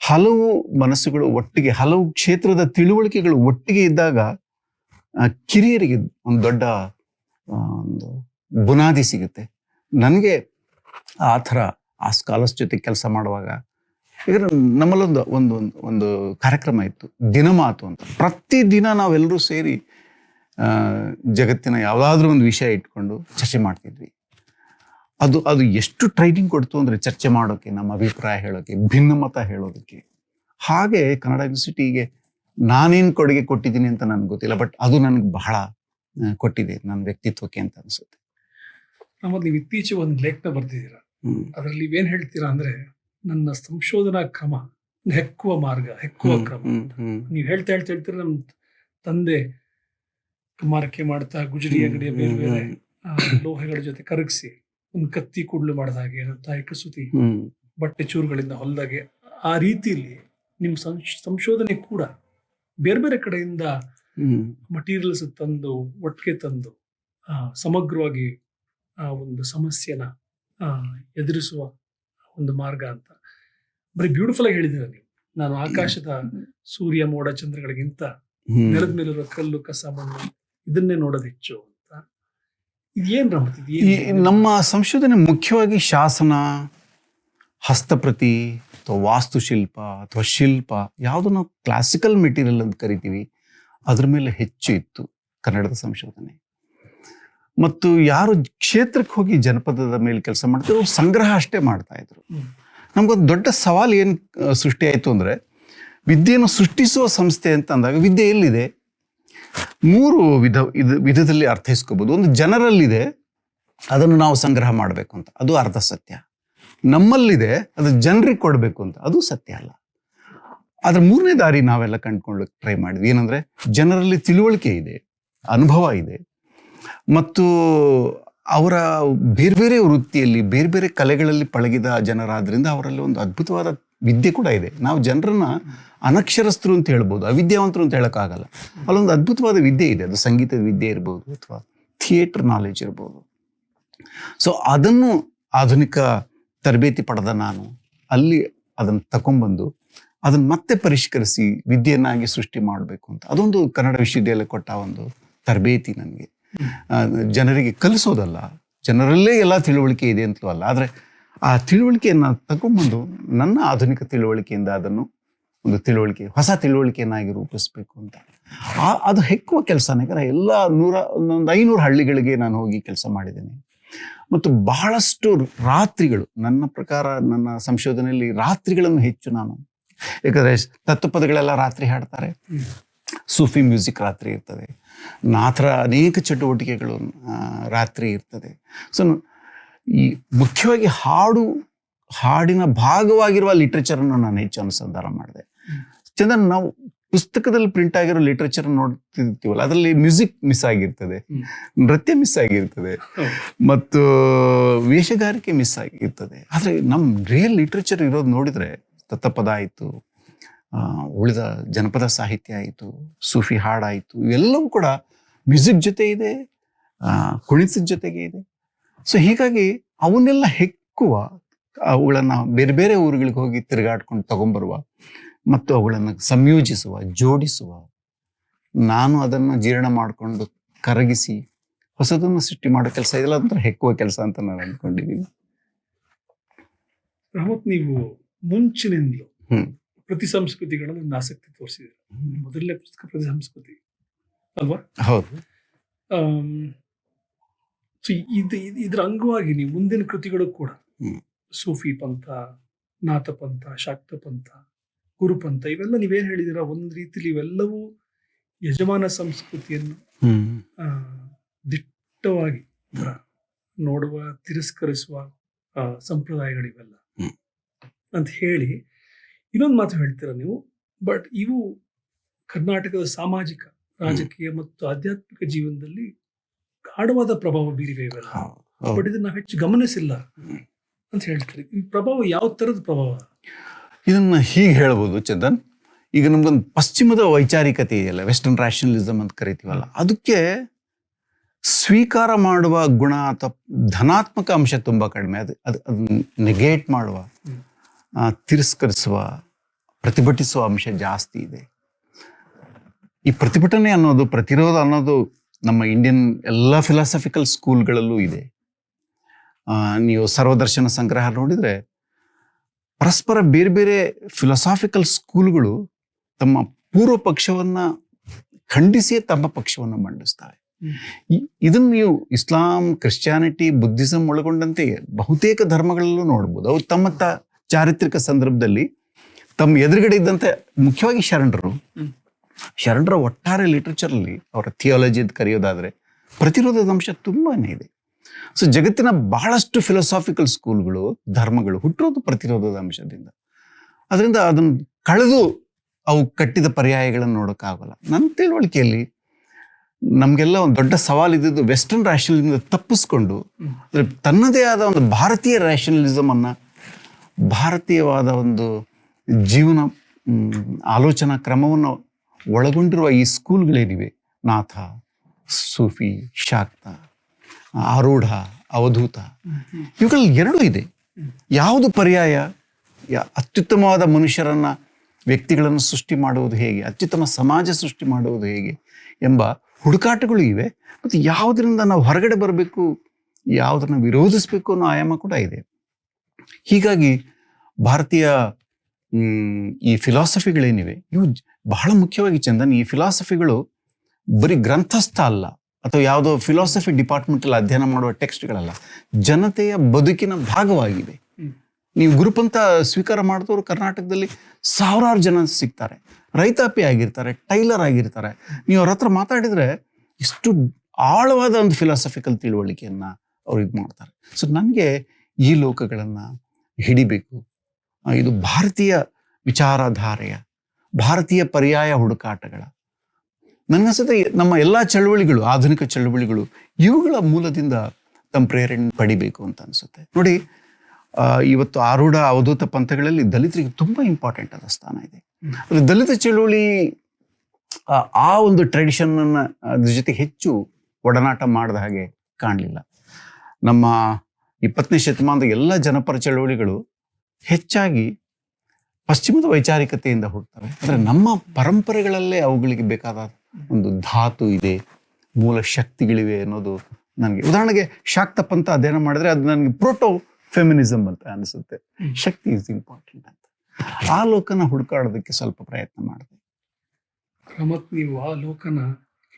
ಹಲವು ಮನಸ್ಸುಗಳು ಒಟ್ಟಿಗೆ, ಹಲವು ಕ್ಷೇತ್ರದ ತಿಳುವಳಿಕೆಗಳು ಒಟ್ಟಿಗೆ ಇದ್ದಾಗ ಕಿರಿಯರಿಗೆ ಒಂದು ದೊಡ್ಡ ಒಂದು ಬುನಾದಿ ಸಿಗುತ್ತೆ. ನನಗೆ ಆ ಥರ, ಆ ಸ್ಕಾಲರ್ಸ್ ಜೊತೆ ಕೆಲಸ ಮಾಡುವಾಗ ಯಾಕಂದ್ರೆ ನಮ್ಮಲ್ಲೊಂದು, ಒಂದು ಒಂದು ಒಂದು ಕಾರ್ಯಕ್ರಮ ಇತ್ತು, ದಿನಮಾತು ಅಂತ. ಪ್ರತಿದಿನ ನಾವೆಲ್ಲರೂ ಸೇರಿ ಜಗತ್ತಿನ ಯಾವುದಾದ್ರೂ ಒಂದು ವಿಷಯ ಇಟ್ಕೊಂಡು ಚರ್ಚೆ ಮಾಡ್ತಿದ್ವಿ. ಅದು ಅದು ಎಷ್ಟು ಟ್ರೈನಿಂಗ್ ಕೊಡ್ತು ಅಂದರೆ ಚರ್ಚೆ ಮಾಡೋಕ್ಕೆ ನಮ್ಮ ಅಭಿಪ್ರಾಯ ಹೇಳೋಕ್ಕೆ ಭಿನ್ನಮತ ಹೇಳೋದಕ್ಕೆ. ಹಾಗೆ ಕನ್ನಡ ಯೂನಿವರ್ಸಿಟಿಗೆ ನಾನೇನು ಕೊಡುಗೆ ಕೊಟ್ಟಿದ್ದೀನಿ ಅಂತ ನನಗೆ ಗೊತ್ತಿಲ್ಲ ಬಟ್ ಅದು ನನಗೆ ಬಹಳ ಕೊಟ್ಟಿದೆ ನನ್ನ ವ್ಯಕ್ತಿತ್ವಕ್ಕೆ ಅಂತ ಅನಿಸುತ್ತೆ. ನಮ್ಮದು ನೀವು ಇತ್ತೀಚೆಗೆ ಒಂದು ಲೇಖನ ಬರ್ತಿದ್ದೀರಾ ಅದರಲ್ಲಿ ನೀವೇನು ಹೇಳ್ತೀರಾ ಅಂದ್ರೆ ನನ್ನ ಸಂಶೋಧನಾ ಕ್ರಮ ಹೆಕ್ಕುವ ಮಾರ್ಗ ಹೆಕ್ಕುವ ಕ್ರಮ ನೀವು ಹೇಳ್ತಾ ಹೇಳ್ತಾ ಹೇಳ್ತೀರಾ ನಮ್ಮ ತಂದೆ ಕುಮಾರಕ್ಕೆ ಮಾಡ್ತಾ ಗುಜರಿ ಅಂಗಡಿಯ ಬೇರೆ ಬೇರೆ ಲೋಹಗಳ ಜೊತೆ ಕರಗಿಸಿ ಒಂದು ಕತ್ತಿ ಕುಡ್ಲು ಮಾಡಿದ ಹಾಗೆ ತಾಯಿ ಕಸೂತಿ ಬಟ್ಟೆ ಚೂರುಗಳಿಂದ ಹೊಲ್ದಾಗೆ ಆ ರೀತಿಯಲ್ಲಿ ನಿಮ್ಮ ಸಂಶ್- ಸಂಶೋಧನೆ ಕೂಡ ಬೇರೆ ಬೇರೆ ಕಡೆಯಿಂದ ಮಟೀರಿಯಲ್ಸ್ ತಂದು ಒಟ್ಟಿಗೆ ತಂದು ಸಮಗ್ರವಾಗಿ ಆ ಒಂದು ಸಮಸ್ಯೆನ ಎದುರಿಸುವ ಒಂದು ಮಾರ್ಗ ಅಂತ. ಬರೀ ಬ್ಯೂಟಿಫುಲ್ ಆಗಿ ಹೇಳಿದ್ದೀರ ನೀವು. ನಾನು ಆಕಾಶದ ಸೂರ್ಯ ಮೋಡ ಚಂದ್ರಗಳಿಗಿಂತ ನೆಲದ ಮೇಲಿರುವ ಕಲ್ಲು ಕಸ ಮಣ್ಣು ಇದನ್ನೇ ನೋಡೋದು ಹೆಚ್ಚು. ಈ ನಮ್ಮ ಸಂಶೋಧನೆ ಮುಖ್ಯವಾಗಿ ಶಾಸನ ಹಸ್ತಪ್ರತಿ ಅಥವಾ ವಾಸ್ತುಶಿಲ್ಪ ಅಥವಾ ಶಿಲ್ಪ ಯಾವುದು ನಾವು ಕ್ಲಾಸಿಕಲ್ ಮೆಟೀರಿಯಲ್ ಅಂತ ಕರಿತೀವಿ ಅದ್ರ ಮೇಲೆ ಹೆಚ್ಚು ಇತ್ತು ಕನ್ನಡದ ಸಂಶೋಧನೆ. ಮತ್ತು ಯಾರು ಕ್ಷೇತ್ರಕ್ಕೆ ಹೋಗಿ ಜನಪದದ ಮೇಲೆ ಕೆಲಸ ಮಾಡ್ತಾರೆ ಅವ್ರು ಸಂಗ್ರಹ ಅಷ್ಟೇ ಮಾಡ್ತಾ ಇದ್ರು. ನಮ್ಗೊಂದು ದೊಡ್ಡ ಸವಾಲು ಏನು ಸೃಷ್ಟಿ ಆಯಿತು ಅಂದರೆ ವಿದ್ಯೆಯನ್ನು ಸೃಷ್ಟಿಸುವ ಸಂಸ್ಥೆ ಅಂತ ಅಂದಾಗ ವಿದ್ಯೆ ಎಲ್ಲಿದೆ? ಮೂರು ವಿಧ, ಇದು ವಿಧದಲ್ಲಿ ಅರ್ಥೈಸ್ಕೋಬೋದು. ಒಂದು ಜನರಲ್ಲಿದೆ, ಅದನ್ನು ನಾವು ಸಂಗ್ರಹ ಮಾಡಬೇಕು ಅಂತ. ಅದು ಅರ್ಧ ಸತ್ಯ. ನಮ್ಮಲ್ಲಿದೆ, ಅದು ಜನರಿಗೆ ಕೊಡಬೇಕು ಅಂತ. ಅದು ಸತ್ಯ ಅಲ್ಲ. ಅದ್ರ ಮೂರನೇ ದಾರಿ ನಾವೆಲ್ಲ ಕಂಡುಕೊಳ್ಳಕ್ಕೆ ಟ್ರೈ ಮಾಡಿದ್ವಿ. ಏನಂದ್ರೆ, ಜನರಲ್ಲಿ ತಿಳುವಳಿಕೆ ಇದೆ, ಅನುಭವ ಇದೆ. ಮತ್ತು ಅವರ ಬೇರೆ ಬೇರೆ ವೃತ್ತಿಯಲ್ಲಿ, ಬೇರೆ ಬೇರೆ ಕಲೆಗಳಲ್ಲಿ ಪಳಗಿದ ಜನರಾದ್ರಿಂದ ಅವರಲ್ಲಿ ಒಂದು ಅದ್ಭುತವಾದ ವಿದ್ಯೆ ಕೂಡ ಇದೆ. ನಾವು ಜನರನ್ನ ಅನಕ್ಷರಸ್ಥರು ಅಂತ ಹೇಳ್ಬೋದು, ಅವಿದ್ಯಾವಂತರು ಅಂತ ಹೇಳೋಕ್ಕಾಗಲ್ಲ. ಅಲ್ಲೊಂದು ಅದ್ಭುತವಾದ ವಿದ್ಯೆ ಇದೆ, ಅದು ಸಂಗೀತದ ವಿದ್ಯೆ ಇರ್ಬೋದು ಅಥವಾ ಥಿಯೇಟರ್ ನಾಲೆಜ್ ಇರ್ಬೋದು. ಸೊ ಅದನ್ನು ಆಧುನಿಕ ತರಬೇತಿ ಪಡೆದ ನಾನು, ಅಲ್ಲಿ ಅದನ್ನು ತಗೊಂಡ್ಬಂದು ಅದನ್ನು ಮತ್ತೆ ಪರಿಷ್ಕರಿಸಿ ವಿದ್ಯೆಯನ್ನಾಗಿ ಸೃಷ್ಟಿ ಮಾಡಬೇಕು ಅಂತ. ಅದೊಂದು ಕನ್ನಡ ವಿಶ್ವವಿದ್ಯಾಲಯ ಕೊಟ್ಟ ಒಂದು ತರಬೇತಿ ನನಗೆ. ಜನರಿಗೆ ಕಲಿಸೋದಲ್ಲ, ಜನರಲ್ಲೇ ಎಲ್ಲ ತಿಳುವಳಿಕೆ ಇದೆ ಅಂತಲೂ ಅಲ್ಲ, ಆದರೆ ಆ ತಿಳುವಳಿಕೆಯನ್ನು ತಗೊಂಡ್ಬಂದು ನನ್ನ ಆಧುನಿಕ ತಿಳುವಳಿಕೆಯಿಂದ ಅದನ್ನು ಒಂದು ತಿಳುವಳಿಕೆ, ಹೊಸ ತಿಳುವಳಿಕೆಯನ್ನಾಗಿ ರೂಪಿಸಬೇಕು ಅಂತ. ಅದು ಹೆಕ್ಕುವ ಕೆಲಸನೇ. ಯಾಕಂದ್ರೆ ಎಲ್ಲ ನೂರ, ಒಂದೊಂದು ಐನೂರು ಹಳ್ಳಿಗಳಿಗೆ ನಾನು ಹೋಗಿ ಕೆಲಸ ಮಾಡಿದ್ದೇನೆ. ಮತ್ತು ಬಹಳಷ್ಟು ರಾತ್ರಿಗಳು, ನನ್ನ ಪ್ರಕಾರ ನನ್ನ ಸಂಶೋಧನೆಯಲ್ಲಿ ರಾತ್ರಿಗಳನ್ನು ಹೆಚ್ಚು ನಾನು. ಯಾಕಂದ್ರೆ ತತ್ವಪದಗಳೆಲ್ಲ ರಾತ್ರಿ ಹಾಡ್ತಾರೆ. ಸೂಫಿ ಮ್ಯೂಸಿಕ್ ರಾತ್ರಿ ಇರ್ತದೆ. ನಾಥರ ಅನೇಕ ಚಟುವಟಿಕೆಗಳು ರಾತ್ರಿ ಇರ್ತದೆ. ಸೊ ಈ ಮುಖ್ಯವಾಗಿ ಹಾಡು, ಹಾಡಿನ ಭಾಗವಾಗಿರುವ ಲಿಟ್ರೇಚರನ್ನು ನಾನು ಹೆಚ್ಚು ಅನುಸಂಧಾನ ಮಾಡಿದೆ. ಚಂದನ್ ನಾವು ಪುಸ್ತಕದಲ್ಲಿ ಪ್ರಿಂಟ್ ಆಗಿರೋ ಲಿಟ್ರೇಚರ್ ನೋಡ್ತಿರ್ತೀವಲ್ಲ ಅದರಲ್ಲಿ ಮ್ಯೂಸಿಕ್ ಮಿಸ್ ಆಗಿರ್ತದೆ ನೃತ್ಯ ಮಿಸ್ ಆಗಿರ್ತದೆ ಮತ್ತು ವೇಷಗಾರಿಕೆ ಮಿಸ್ ಆಗಿರ್ತದೆ. ಆದರೆ ನಮ್ಮ ರಿಯಲ್ ಲಿಟ್ರೇಚರ್ ಇರೋದು ನೋಡಿದರೆ ತತ್ತಪದ ಆಯಿತು ಉಳಿದ ಜನಪದ ಸಾಹಿತ್ಯ ಆಯಿತು ಸೂಫಿ ಹಾಡಾಯಿತು ಇವೆಲ್ಲವೂ ಕೂಡ ಮ್ಯೂಸಿಕ್ ಜೊತೆ ಇದೆ ಕುಣಿತದ ಜೊತೆಗೆ ಇದೆ. ಸೊ ಹೀಗಾಗಿ ಅವನ್ನೆಲ್ಲ ಹೆಕ್ಕುವ ಅವುಗಳನ್ನು ಬೇರೆ ಬೇರೆ ಊರುಗಳಿಗೆ ಹೋಗಿ ತಿರುಗಾಡ್ಕೊಂಡು ತಗೊಂಬರುವ ಮತ್ತು ಅವುಗಳನ್ನು ಸಂಯೋಜಿಸುವ ಜೋಡಿಸುವ. ನಾನು ಅದನ್ನು ಜೀರ್ಣ ಮಾಡಿಕೊಂಡು ಕರಗಿಸಿ ಹೊಸದನ್ನು ಸೃಷ್ಟಿ ಮಾಡೋ ಕೆಲಸ ಇದೆಲ್ಲ ಒಂಥರ ಹೆಕ್ಕುವ ಕೆಲಸ ಅಂತ ನಾನು ಅಂದ್ಕೊಂಡಿದ್ದೀನಿ. ರಾಮತ್ ನೀವು ಮುಂಚಿನಿಂದಲೂ. ಪ್ರತಿ ಸಂಸ್ಕೃತಿಗಳಲ್ಲಿ ಒಂದು ಆಸಕ್ತಿ ತೋರಿಸಿದ್ದೀರ. ಮೊದಲನೇ ಪುಸ್ತಕ ಪ್ರತಿ ಸಂಸ್ಕೃತಿ. ಅಲ್ವಾ? ಹೌದು. ಸೊ ಇದು- ಇದ್ರ ಅಂಗವಾಗಿ ನೀವು ಮುಂದಿನ ಕೃತಿಗಳು ಕೂಡ ಸೂಫಿ ಪಂಥ ನಾಥ ಪಂಥ ಶಾಕ್ತ ಪಂಥ ಗುರುಪಂಥ ಇವೆಲ್ಲ ನೀವೇನ್ ಹೇಳಿದಿರ ಒಂದ್ ರೀತಿಲಿ ಇವೆಲ್ಲವೂ ಯಜಮಾನ ಸಂಸ್ಕೃತಿಯನ್ನು ದಿಟ್ಟವಾಗಿ ನೋಡುವ ತಿರಸ್ಕರಿಸುವ ಆ, ಸಂಪ್ರದಾಯಗಳಿವೆಲ್ಲ. ಅಂತ ಹೇಳಿ ಇನ್ನೊಂದು ಮಾತು ಹೇಳ್ತೀರ ನೀವು? ಬಟ್ ಇವು ಕರ್ನಾಟಕದ ಸಾಮಾಜಿಕ ರಾಜಕೀಯ ಮತ್ತು ಆಧ್ಯಾತ್ಮಿಕ ಜೀವನದಲ್ಲಿ ಗಾಢವಾದ ಪ್ರಭಾವ ಬೀರಿವೆ ಇವೆಲ್ಲ. ಬಟ್ ಇದನ್ನ ಹೆಚ್ಚು ಗಮನಿಸಿಲ್ಲ ಅಂತ ಹೇಳ್ತೀರಿ. ಈ ಪ್ರಭಾವ ಯಾವ ತರದ ಪ್ರಭಾವ? ಇದನ್ನ ಹೀಗೆ ಹೇಳ್ಬೋದು, ಚಂದನ್. ಈಗ ನಮ್ಗೊಂದು ಪಶ್ಚಿಮದ ವೈಚಾರಿಕತೆ ಇದೆಯಲ್ಲ ವೆಸ್ಟರ್ನ್ ರ್ಯಾಷನಲಿಸಮ್ ಅಂತ ಕರಿತೀವಲ್ಲ, ಅದಕ್ಕೆ ಸ್ವೀಕಾರ ಮಾಡುವ ಗುಣ ಅಥವಾ ಧನಾತ್ಮಕ ಅಂಶ ತುಂಬ ಕಡಿಮೆ. ಅದು ಅದು ಅದನ್ನ ನೆಗೇಟ್ ಮಾಡುವ ತಿರಸ್ಕರಿಸುವ, ಪ್ರತಿಭಟಿಸುವ ಅಂಶ ಜಾಸ್ತಿ ಇದೆ. ಈ ಪ್ರತಿಭಟನೆ ಅನ್ನೋದು, ಪ್ರತಿರೋಧ ಅನ್ನೋದು ನಮ್ಮ ಇಂಡಿಯನ್ ಎಲ್ಲ ಫಿಲಾಸಫಿಕಲ್ ಸ್ಕೂಲ್ಗಳಲ್ಲೂ ಇದೆ. ನೀವು ಸರ್ವದರ್ಶನ ಸಂಗ್ರಹ ನೋಡಿದ್ರೆ ಪರಸ್ಪರ ಬೇರೆ ಬೇರೆ ಫಿಲಾಸಾಫಿಕಲ್ ಸ್ಕೂಲ್ಗಳು ತಮ್ಮ ಪೂರ್ವ ಪಕ್ಷವನ್ನ ಖಂಡಿಸಿಯೇ ತಮ್ಮ ಪಕ್ಷವನ್ನು ಮಂಡಿಸ್ತವೆ ಇದನ್ನು ನೀವು ಇಸ್ಲಾಂ, ಕ್ರಿಶ್ಚಿಯಾನಿಟಿ, ಬುದ್ಧಿಸಂ ಒಳಗೊಂಡಂತೆ ಬಹುತೇಕ ಧರ್ಮಗಳಲ್ಲೂ ನೋಡ್ಬೋದು. ಅವು ತಮ್ಮ ತ ಚಾರಿತ್ರಿಕ ಸಂದರ್ಭದಲ್ಲಿ ತಮ್ಮ ಎದುರುಗಡೆ ಇದ್ದಂತೆ ಮುಖ್ಯವಾಗಿ ಶರಣರು. ಶರಣರ ಒಟ್ಟಾರೆ ಲಿಟ್ರೇಚರಲ್ಲಿ ಅವರ ಥಿಯಾಲಜಿ ಅಂತ ಕರೆಯೋದಾದರೆ ಪ್ರತಿರೋಧದ ಅಂಶ ತುಂಬಾನೇ ಇದೆ. ಸೊ ಜಗತ್ತಿನ ಬಹಳಷ್ಟು ಫಿಲಾಸಾಫಿಕಲ್ ಸ್ಕೂಲ್ಗಳು ಧರ್ಮಗಳು ಹುಟ್ಟಿರೋದು ಪ್ರತಿರೋಧದ ಅಂಶದಿಂದ. ಅದರಿಂದ ಅದನ್ನು ಕಳೆದು ಅವು ಕಟ್ಟಿದ ಪರ್ಯಾಯಗಳನ್ನು ನೋಡೋಕ್ಕಾಗಲ್ಲ. ನನ್ನ ತಿಳುವಳಿಕೆಯಲ್ಲಿ ನಮಗೆಲ್ಲ ಒಂದು ದೊಡ್ಡ ಸವಾಲು ಇದ್ದಿದ್ದು ವೆಸ್ಟರ್ನ್ ರ್ಯಾಷನಲಿಂದ ತಪ್ಪಿಸ್ಕೊಂಡು, ಅಂದರೆ ತನ್ನದೇ ಆದ ಒಂದು ಭಾರತೀಯ ರ್ಯಾಷನಲಿಸಮ್ ಅನ್ನ ಭಾರತೀಯವಾದ ಒಂದು ಜೀವನ ಆಲೋಚನಾ ಕ್ರಮವನ್ನು ಒಳಗೊಂಡಿರುವ ಈ ಸ್ಕೂಲ್ಗಳೇನಿವೆ ನಾಥ, ಸೂಫಿ, ಶಾಕ್ತ. ಆರೂಢ ಅವಧೂತ. ಇವುಗಳಲ್ಲಿ ಎರಡೂ ಇದೆ. ಯಾವುದು ಪರ್ಯಾಯ? ಅತ್ಯುತ್ತಮವಾದ ಮನುಷ್ಯರನ್ನ ವ್ಯಕ್ತಿಗಳನ್ನು ಸೃಷ್ಟಿ ಮಾಡುವುದು ಹೇಗೆ? ಅತ್ಯುತ್ತಮ ಸಮಾಜ ಸೃಷ್ಟಿ ಮಾಡುವುದು ಹೇಗೆ? ಎಂಬ ಹುಡುಕಾಟಗಳು ಇವೆ. ಮತ್ತು ಯಾವುದರಿಂದ ನಾವು ಹೊರಗಡೆ ಬರಬೇಕು? ಯಾವುದನ್ನು ವಿರೋಧಿಸಬೇಕು ಅನ್ನೋ ಆಯಾಮ ಕೂಡ ಇದೆ. ಹೀಗಾಗಿ ಭಾರತೀಯ ಈ ಫಿಲಾಸಫಿಗಳೇನಿವೆ? ಇವು ಬಹಳ ಮುಖ್ಯವಾಗಿ ಚಂದನ್, ಈ ಫಿಲಾಸಫಿಗಳು ಬರೀ ಗ್ರಂಥಸ್ಥ ಅಲ್ಲ. ಅಥವಾ ಯಾವುದೋ ಫಿಲಾಸಫಿ ಡಿಪಾರ್ಟ್ಮೆಂಟಲ್ಲಿ ಅಧ್ಯಯನ ಮಾಡುವ ಟೆಕ್ಸ್ಟ್ಗಳಲ್ಲ ಜನತೆಯ ಬದುಕಿನ ಭಾಗವಾಗಿದೆ. ನೀವು ನೀವು ಗುರುಪಂಥ ಸ್ವೀಕಾರ ಮಾಡಿದವರು ಕರ್ನಾಟಕದಲ್ಲಿ ಸಾವಿರಾರು ಜನ ಸಿಗ್ತಾರೆ. ರೈತಾಪಿ ಆಗಿರ್ತಾರೆ, ಟೈಲರ್ ಆಗಿರ್ತಾರೆ. ನೀವು ಅವ್ರ ಹತ್ರ ಮಾತಾಡಿದ್ರೆ ಇಷ್ಟು ಆಳವಾದ ಒಂದು ಫಿಲಾಸಫಿಕಲ್ ತಿಳುವಳಿಕೆಯನ್ನ ಅವ್ರು ಇದು ಮಾಡ್ತಾರೆ. ಸೊ ನನಗೆ ಈ ಲೋಕಗಳನ್ನು ಹಿಡಿಬೇಕು. ಇದು ಭಾರತೀಯ ವಿಚಾರಧಾರೆಯ, ಭಾರತೀಯ ಪರ್ಯಾಯ ಹುಡುಕಾಟಗಳ ನನಗನ್ಸುತ್ತೆ ನಮ್ಮ ಎಲ್ಲ ಚಳುವಳಿಗಳು ಆಧುನಿಕ ಚಳುವಳಿಗಳು ಇವುಗಳ ಮೂಲದಿಂದ ತಮ್ಮ ಪ್ರೇರಣೆ ಪಡಿಬೇಕು ಅಂತ ಅನಿಸುತ್ತೆ. ನೋಡಿ ಇವತ್ತು ಆರೂಢ ಅವಧೂತ ಪಂಥಗಳಲ್ಲಿ ದಲಿತರಿಗೆ ತುಂಬ ಇಂಪಾರ್ಟೆಂಟ್ ಆದ ಸ್ಥಾನ ಇದೆ. ಅದು ದಲಿತ ಚಳುವಳಿ ಆ, ಒಂದು ಟ್ರೆಡಿಷನ್ನ ಅದ್ರ ಜೊತೆ ಹೆಚ್ಚು ಒಡನಾಟ ಮಾಡಿದ ಹಾಗೆ ಕಾಣಲಿಲ್ಲ. ನಮ್ಮ ಇಪ್ಪತ್ತನೇ ಶತಮಾನದ ಎಲ್ಲ ಜನಪರ ಚಳುವಳಿಗಳು ಹೆಚ್ಚಾಗಿ ಪಶ್ಚಿಮದ ವೈಚಾರಿಕತೆಯಿಂದ ಹುಡ್ತವೆ ಆದರೆ ನಮ್ಮ ಪರಂಪರೆಗಳಲ್ಲೇ ಅವುಗಳಿಗೆ ಬೇಕಾದ ಒಂದು ಧಾತು ಇದೆ ಮೂಲ ಶಕ್ತಿಗಳಿವೆ ಅನ್ನೋದು ನನಗೆ. ಉದಾಹರಣೆಗೆ ಶಾಕ್ತ ಪಂಥ ಅಧ್ಯಯನ ಮಾಡಿದ್ರೆ ಅದು ನನಗೆ ಪ್ರೋಟೋ ಫೆಮಿನಿಸಮ್ ಅಂತ ಅನಿಸುತ್ತೆ. ಶಕ್ತಿ ಇಸ್ ಇಂಪಾರ್ಟೆಂಟ್ ಅಂತ. ಆ ಲೋಕನ ಹುಡುಕಾಡೋದಕ್ಕೆ ಸ್ವಲ್ಪ ಪ್ರಯತ್ನ ಮಾಡಿದೆ. ರಮತ್ ನೀವು ಆ ಲೋಕನ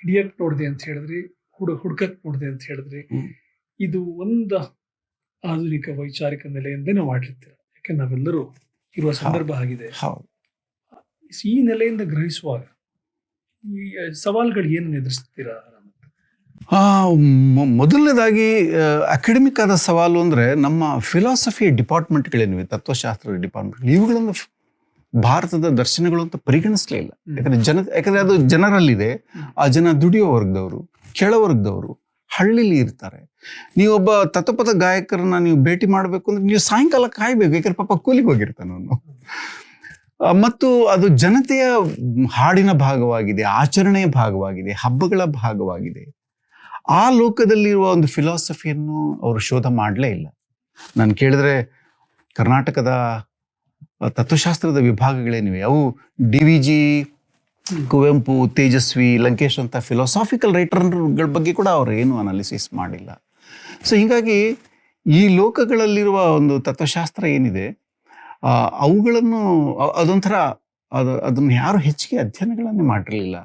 ಹಿಡಿಯಕ್ ನೋಡಿದೆ ಅಂತ ಹೇಳಿದ್ರಿ ಹುಡು ಹುಡ್ಕಕ್ ನೋಡಿದೆ ಅಂತ ಹೇಳಿದ್ರಿ. ಇದು ಒಂದು ಆಧುನಿಕ ವೈಚಾರಿಕ ನೆಲೆಯಿಂದ ನಾವು ಮಾಡಿರ್ತೀರ ಯಾಕೆ ನಾವೆಲ್ಲರೂ ಇರುವ ಸಂದರ್ಭ ಆಗಿದೆ. ಈ ನೆಲೆಯಿಂದ ಗ್ರಹಿಸುವಾಗ ಈ ಸವಾಲುಗಳು ಏನು ಎದುರಿಸ್ತೀರಾ ಮೊದಲನೇದಾಗಿ ಅಕಾಡೆಮಿಕ್ ಆದ ಸವಾಲು ಅಂದರೆ ನಮ್ಮ ಫಿಲಾಸಫಿ ಡಿಪಾರ್ಟ್ಮೆಂಟ್ಗಳೇನಿವೆ ತತ್ವಶಾಸ್ತ್ರದ ಡಿಪಾರ್ಟ್ಮೆಂಟ್ ಇವುಗಳನ್ನು ಭಾರತದ ದರ್ಶನಗಳು ಅಂತ ಪರಿಗಣಿಸಲೇ ಇಲ್ಲ. ಯಾಕಂದರೆ ಜನ ಯಾಕಂದ್ರೆ ಅದು ಜನರಲ್ಲಿದೆ. ಆ ಜನ ದುಡಿಯೋ ವರ್ಗದವರು ಕೆಳವರ್ಗದವರು ಹಳ್ಳಿಲಿ ಇರ್ತಾರೆ. ನೀವೊಬ್ಬ ತತ್ವಪದ ಗಾಯಕರನ್ನ ನೀವು ಭೇಟಿ ಮಾಡಬೇಕು ಅಂದ್ರೆ ನೀವು ಸಾಯಂಕಾಲ ಕಾಯ್ಬೇಕು. ಯಾಕಂದ್ರೆ ಪಾಪ ಕೂಲಿಗೆ ಹೋಗಿರ್ತಾನೆ ಅವನು. ಮತ್ತು ಅದು ಜನತೆಯ ಹಾಡಿನ ಭಾಗವಾಗಿದೆ, ಆಚರಣೆಯ ಭಾಗವಾಗಿದೆ, ಹಬ್ಬಗಳ ಭಾಗವಾಗಿದೆ. ಆ ಲೋಕದಲ್ಲಿರುವ ಒಂದು ಫಿಲಾಸಫಿಯನ್ನು ಅವರು ಶೋಧ ಮಾಡಲೇ ಇಲ್ಲ. ನಾನು ಕೇಳಿದ್ರೆ ಕರ್ನಾಟಕದ ತತ್ವಶಾಸ್ತ್ರದ ವಿಭಾಗಗಳೇನಿವೆ? ಅವು D V G, Kuvempu, Tejaswi, Lankesh ಅಂತ ಫಿಲಾಸಾಫಿಕಲ್ ರೈಟರ್ಗಳ ಬಗ್ಗೆ ಕೂಡ ಅವರು ಏನು ಅನಾಲಿಸಿಸ್ ಮಾಡಿಲ್ಲ. ಸೊ ಹೀಗಾಗಿ ಈ ಲೋಕಗಳಲ್ಲಿರುವ ಒಂದು ತತ್ವಶಾಸ್ತ್ರ ಏನಿದೆ? ಅವುಗಳನ್ನು ಅದೊಂಥರ ಅದು ಅದನ್ನು ಯಾರು ಹೆಚ್ಚಿಗೆ ಅಧ್ಯಯನಗಳನ್ನು ಮಾಡಿರಲಿಲ್ಲ.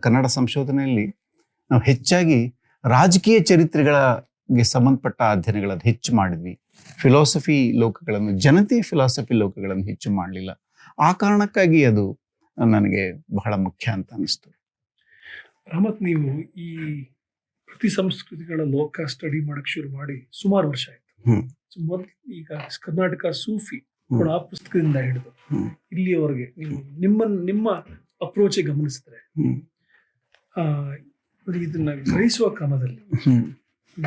ಕನ್ನಡ ಸಂಶೋಧನೆಯಲ್ಲಿ ನಾವು ಹೆಚ್ಚಾಗಿ ರಾಜಕೀಯ ಚರಿತ್ರೆಗಳಿಗೆ ಸಂಬಂಧಪಟ್ಟ ಅಧ್ಯಯನಗಳನ್ನು ಹೆಚ್ಚು ಮಾಡಿದ್ವಿ. ಫಿಲಾಸಫಿ ಲೋಕಗಳನ್ನು ಜನತೆಯ ಫಿಲಾಸಫಿ ಲೋಕಗಳನ್ನು ಹೆಚ್ಚು ಮಾಡಲಿಲ್ಲ. ಆ ಕಾರಣಕ್ಕಾಗಿ ಅದು ನನಗೆ ಬಹಳ ಮುಖ್ಯ ಅಂತ ಅನಿಸ್ತು ರಮತ್ ನೀವು ಈ ಪ್ರತಿ ಸಂಸ್ಕೃತಿಗಳ ಲೋಕ ಸ್ಟಡಿ ಮಾಡಕ್ ಶುರು ಮಾಡಿ ಸುಮಾರು ವರ್ಷ ಆಯ್ತು. ಈಗ ಕರ್ನಾಟಕ ಸೂಫಿ. ಕೂಡ ಆ ಪುಸ್ತಕದಿಂದ ಹಿಡಿದು. ಇಲ್ಲಿಯವರೆಗೆ ನಿಮ್ಮ ನಿಮ್ಮ ಅಪ್ರೋಚ್ ಗಮನಿಸಿದ್ರೆ ಇದನ್ನ ಗ್ರಹಿಸುವ ಕ್ರಮದಲ್ಲಿ.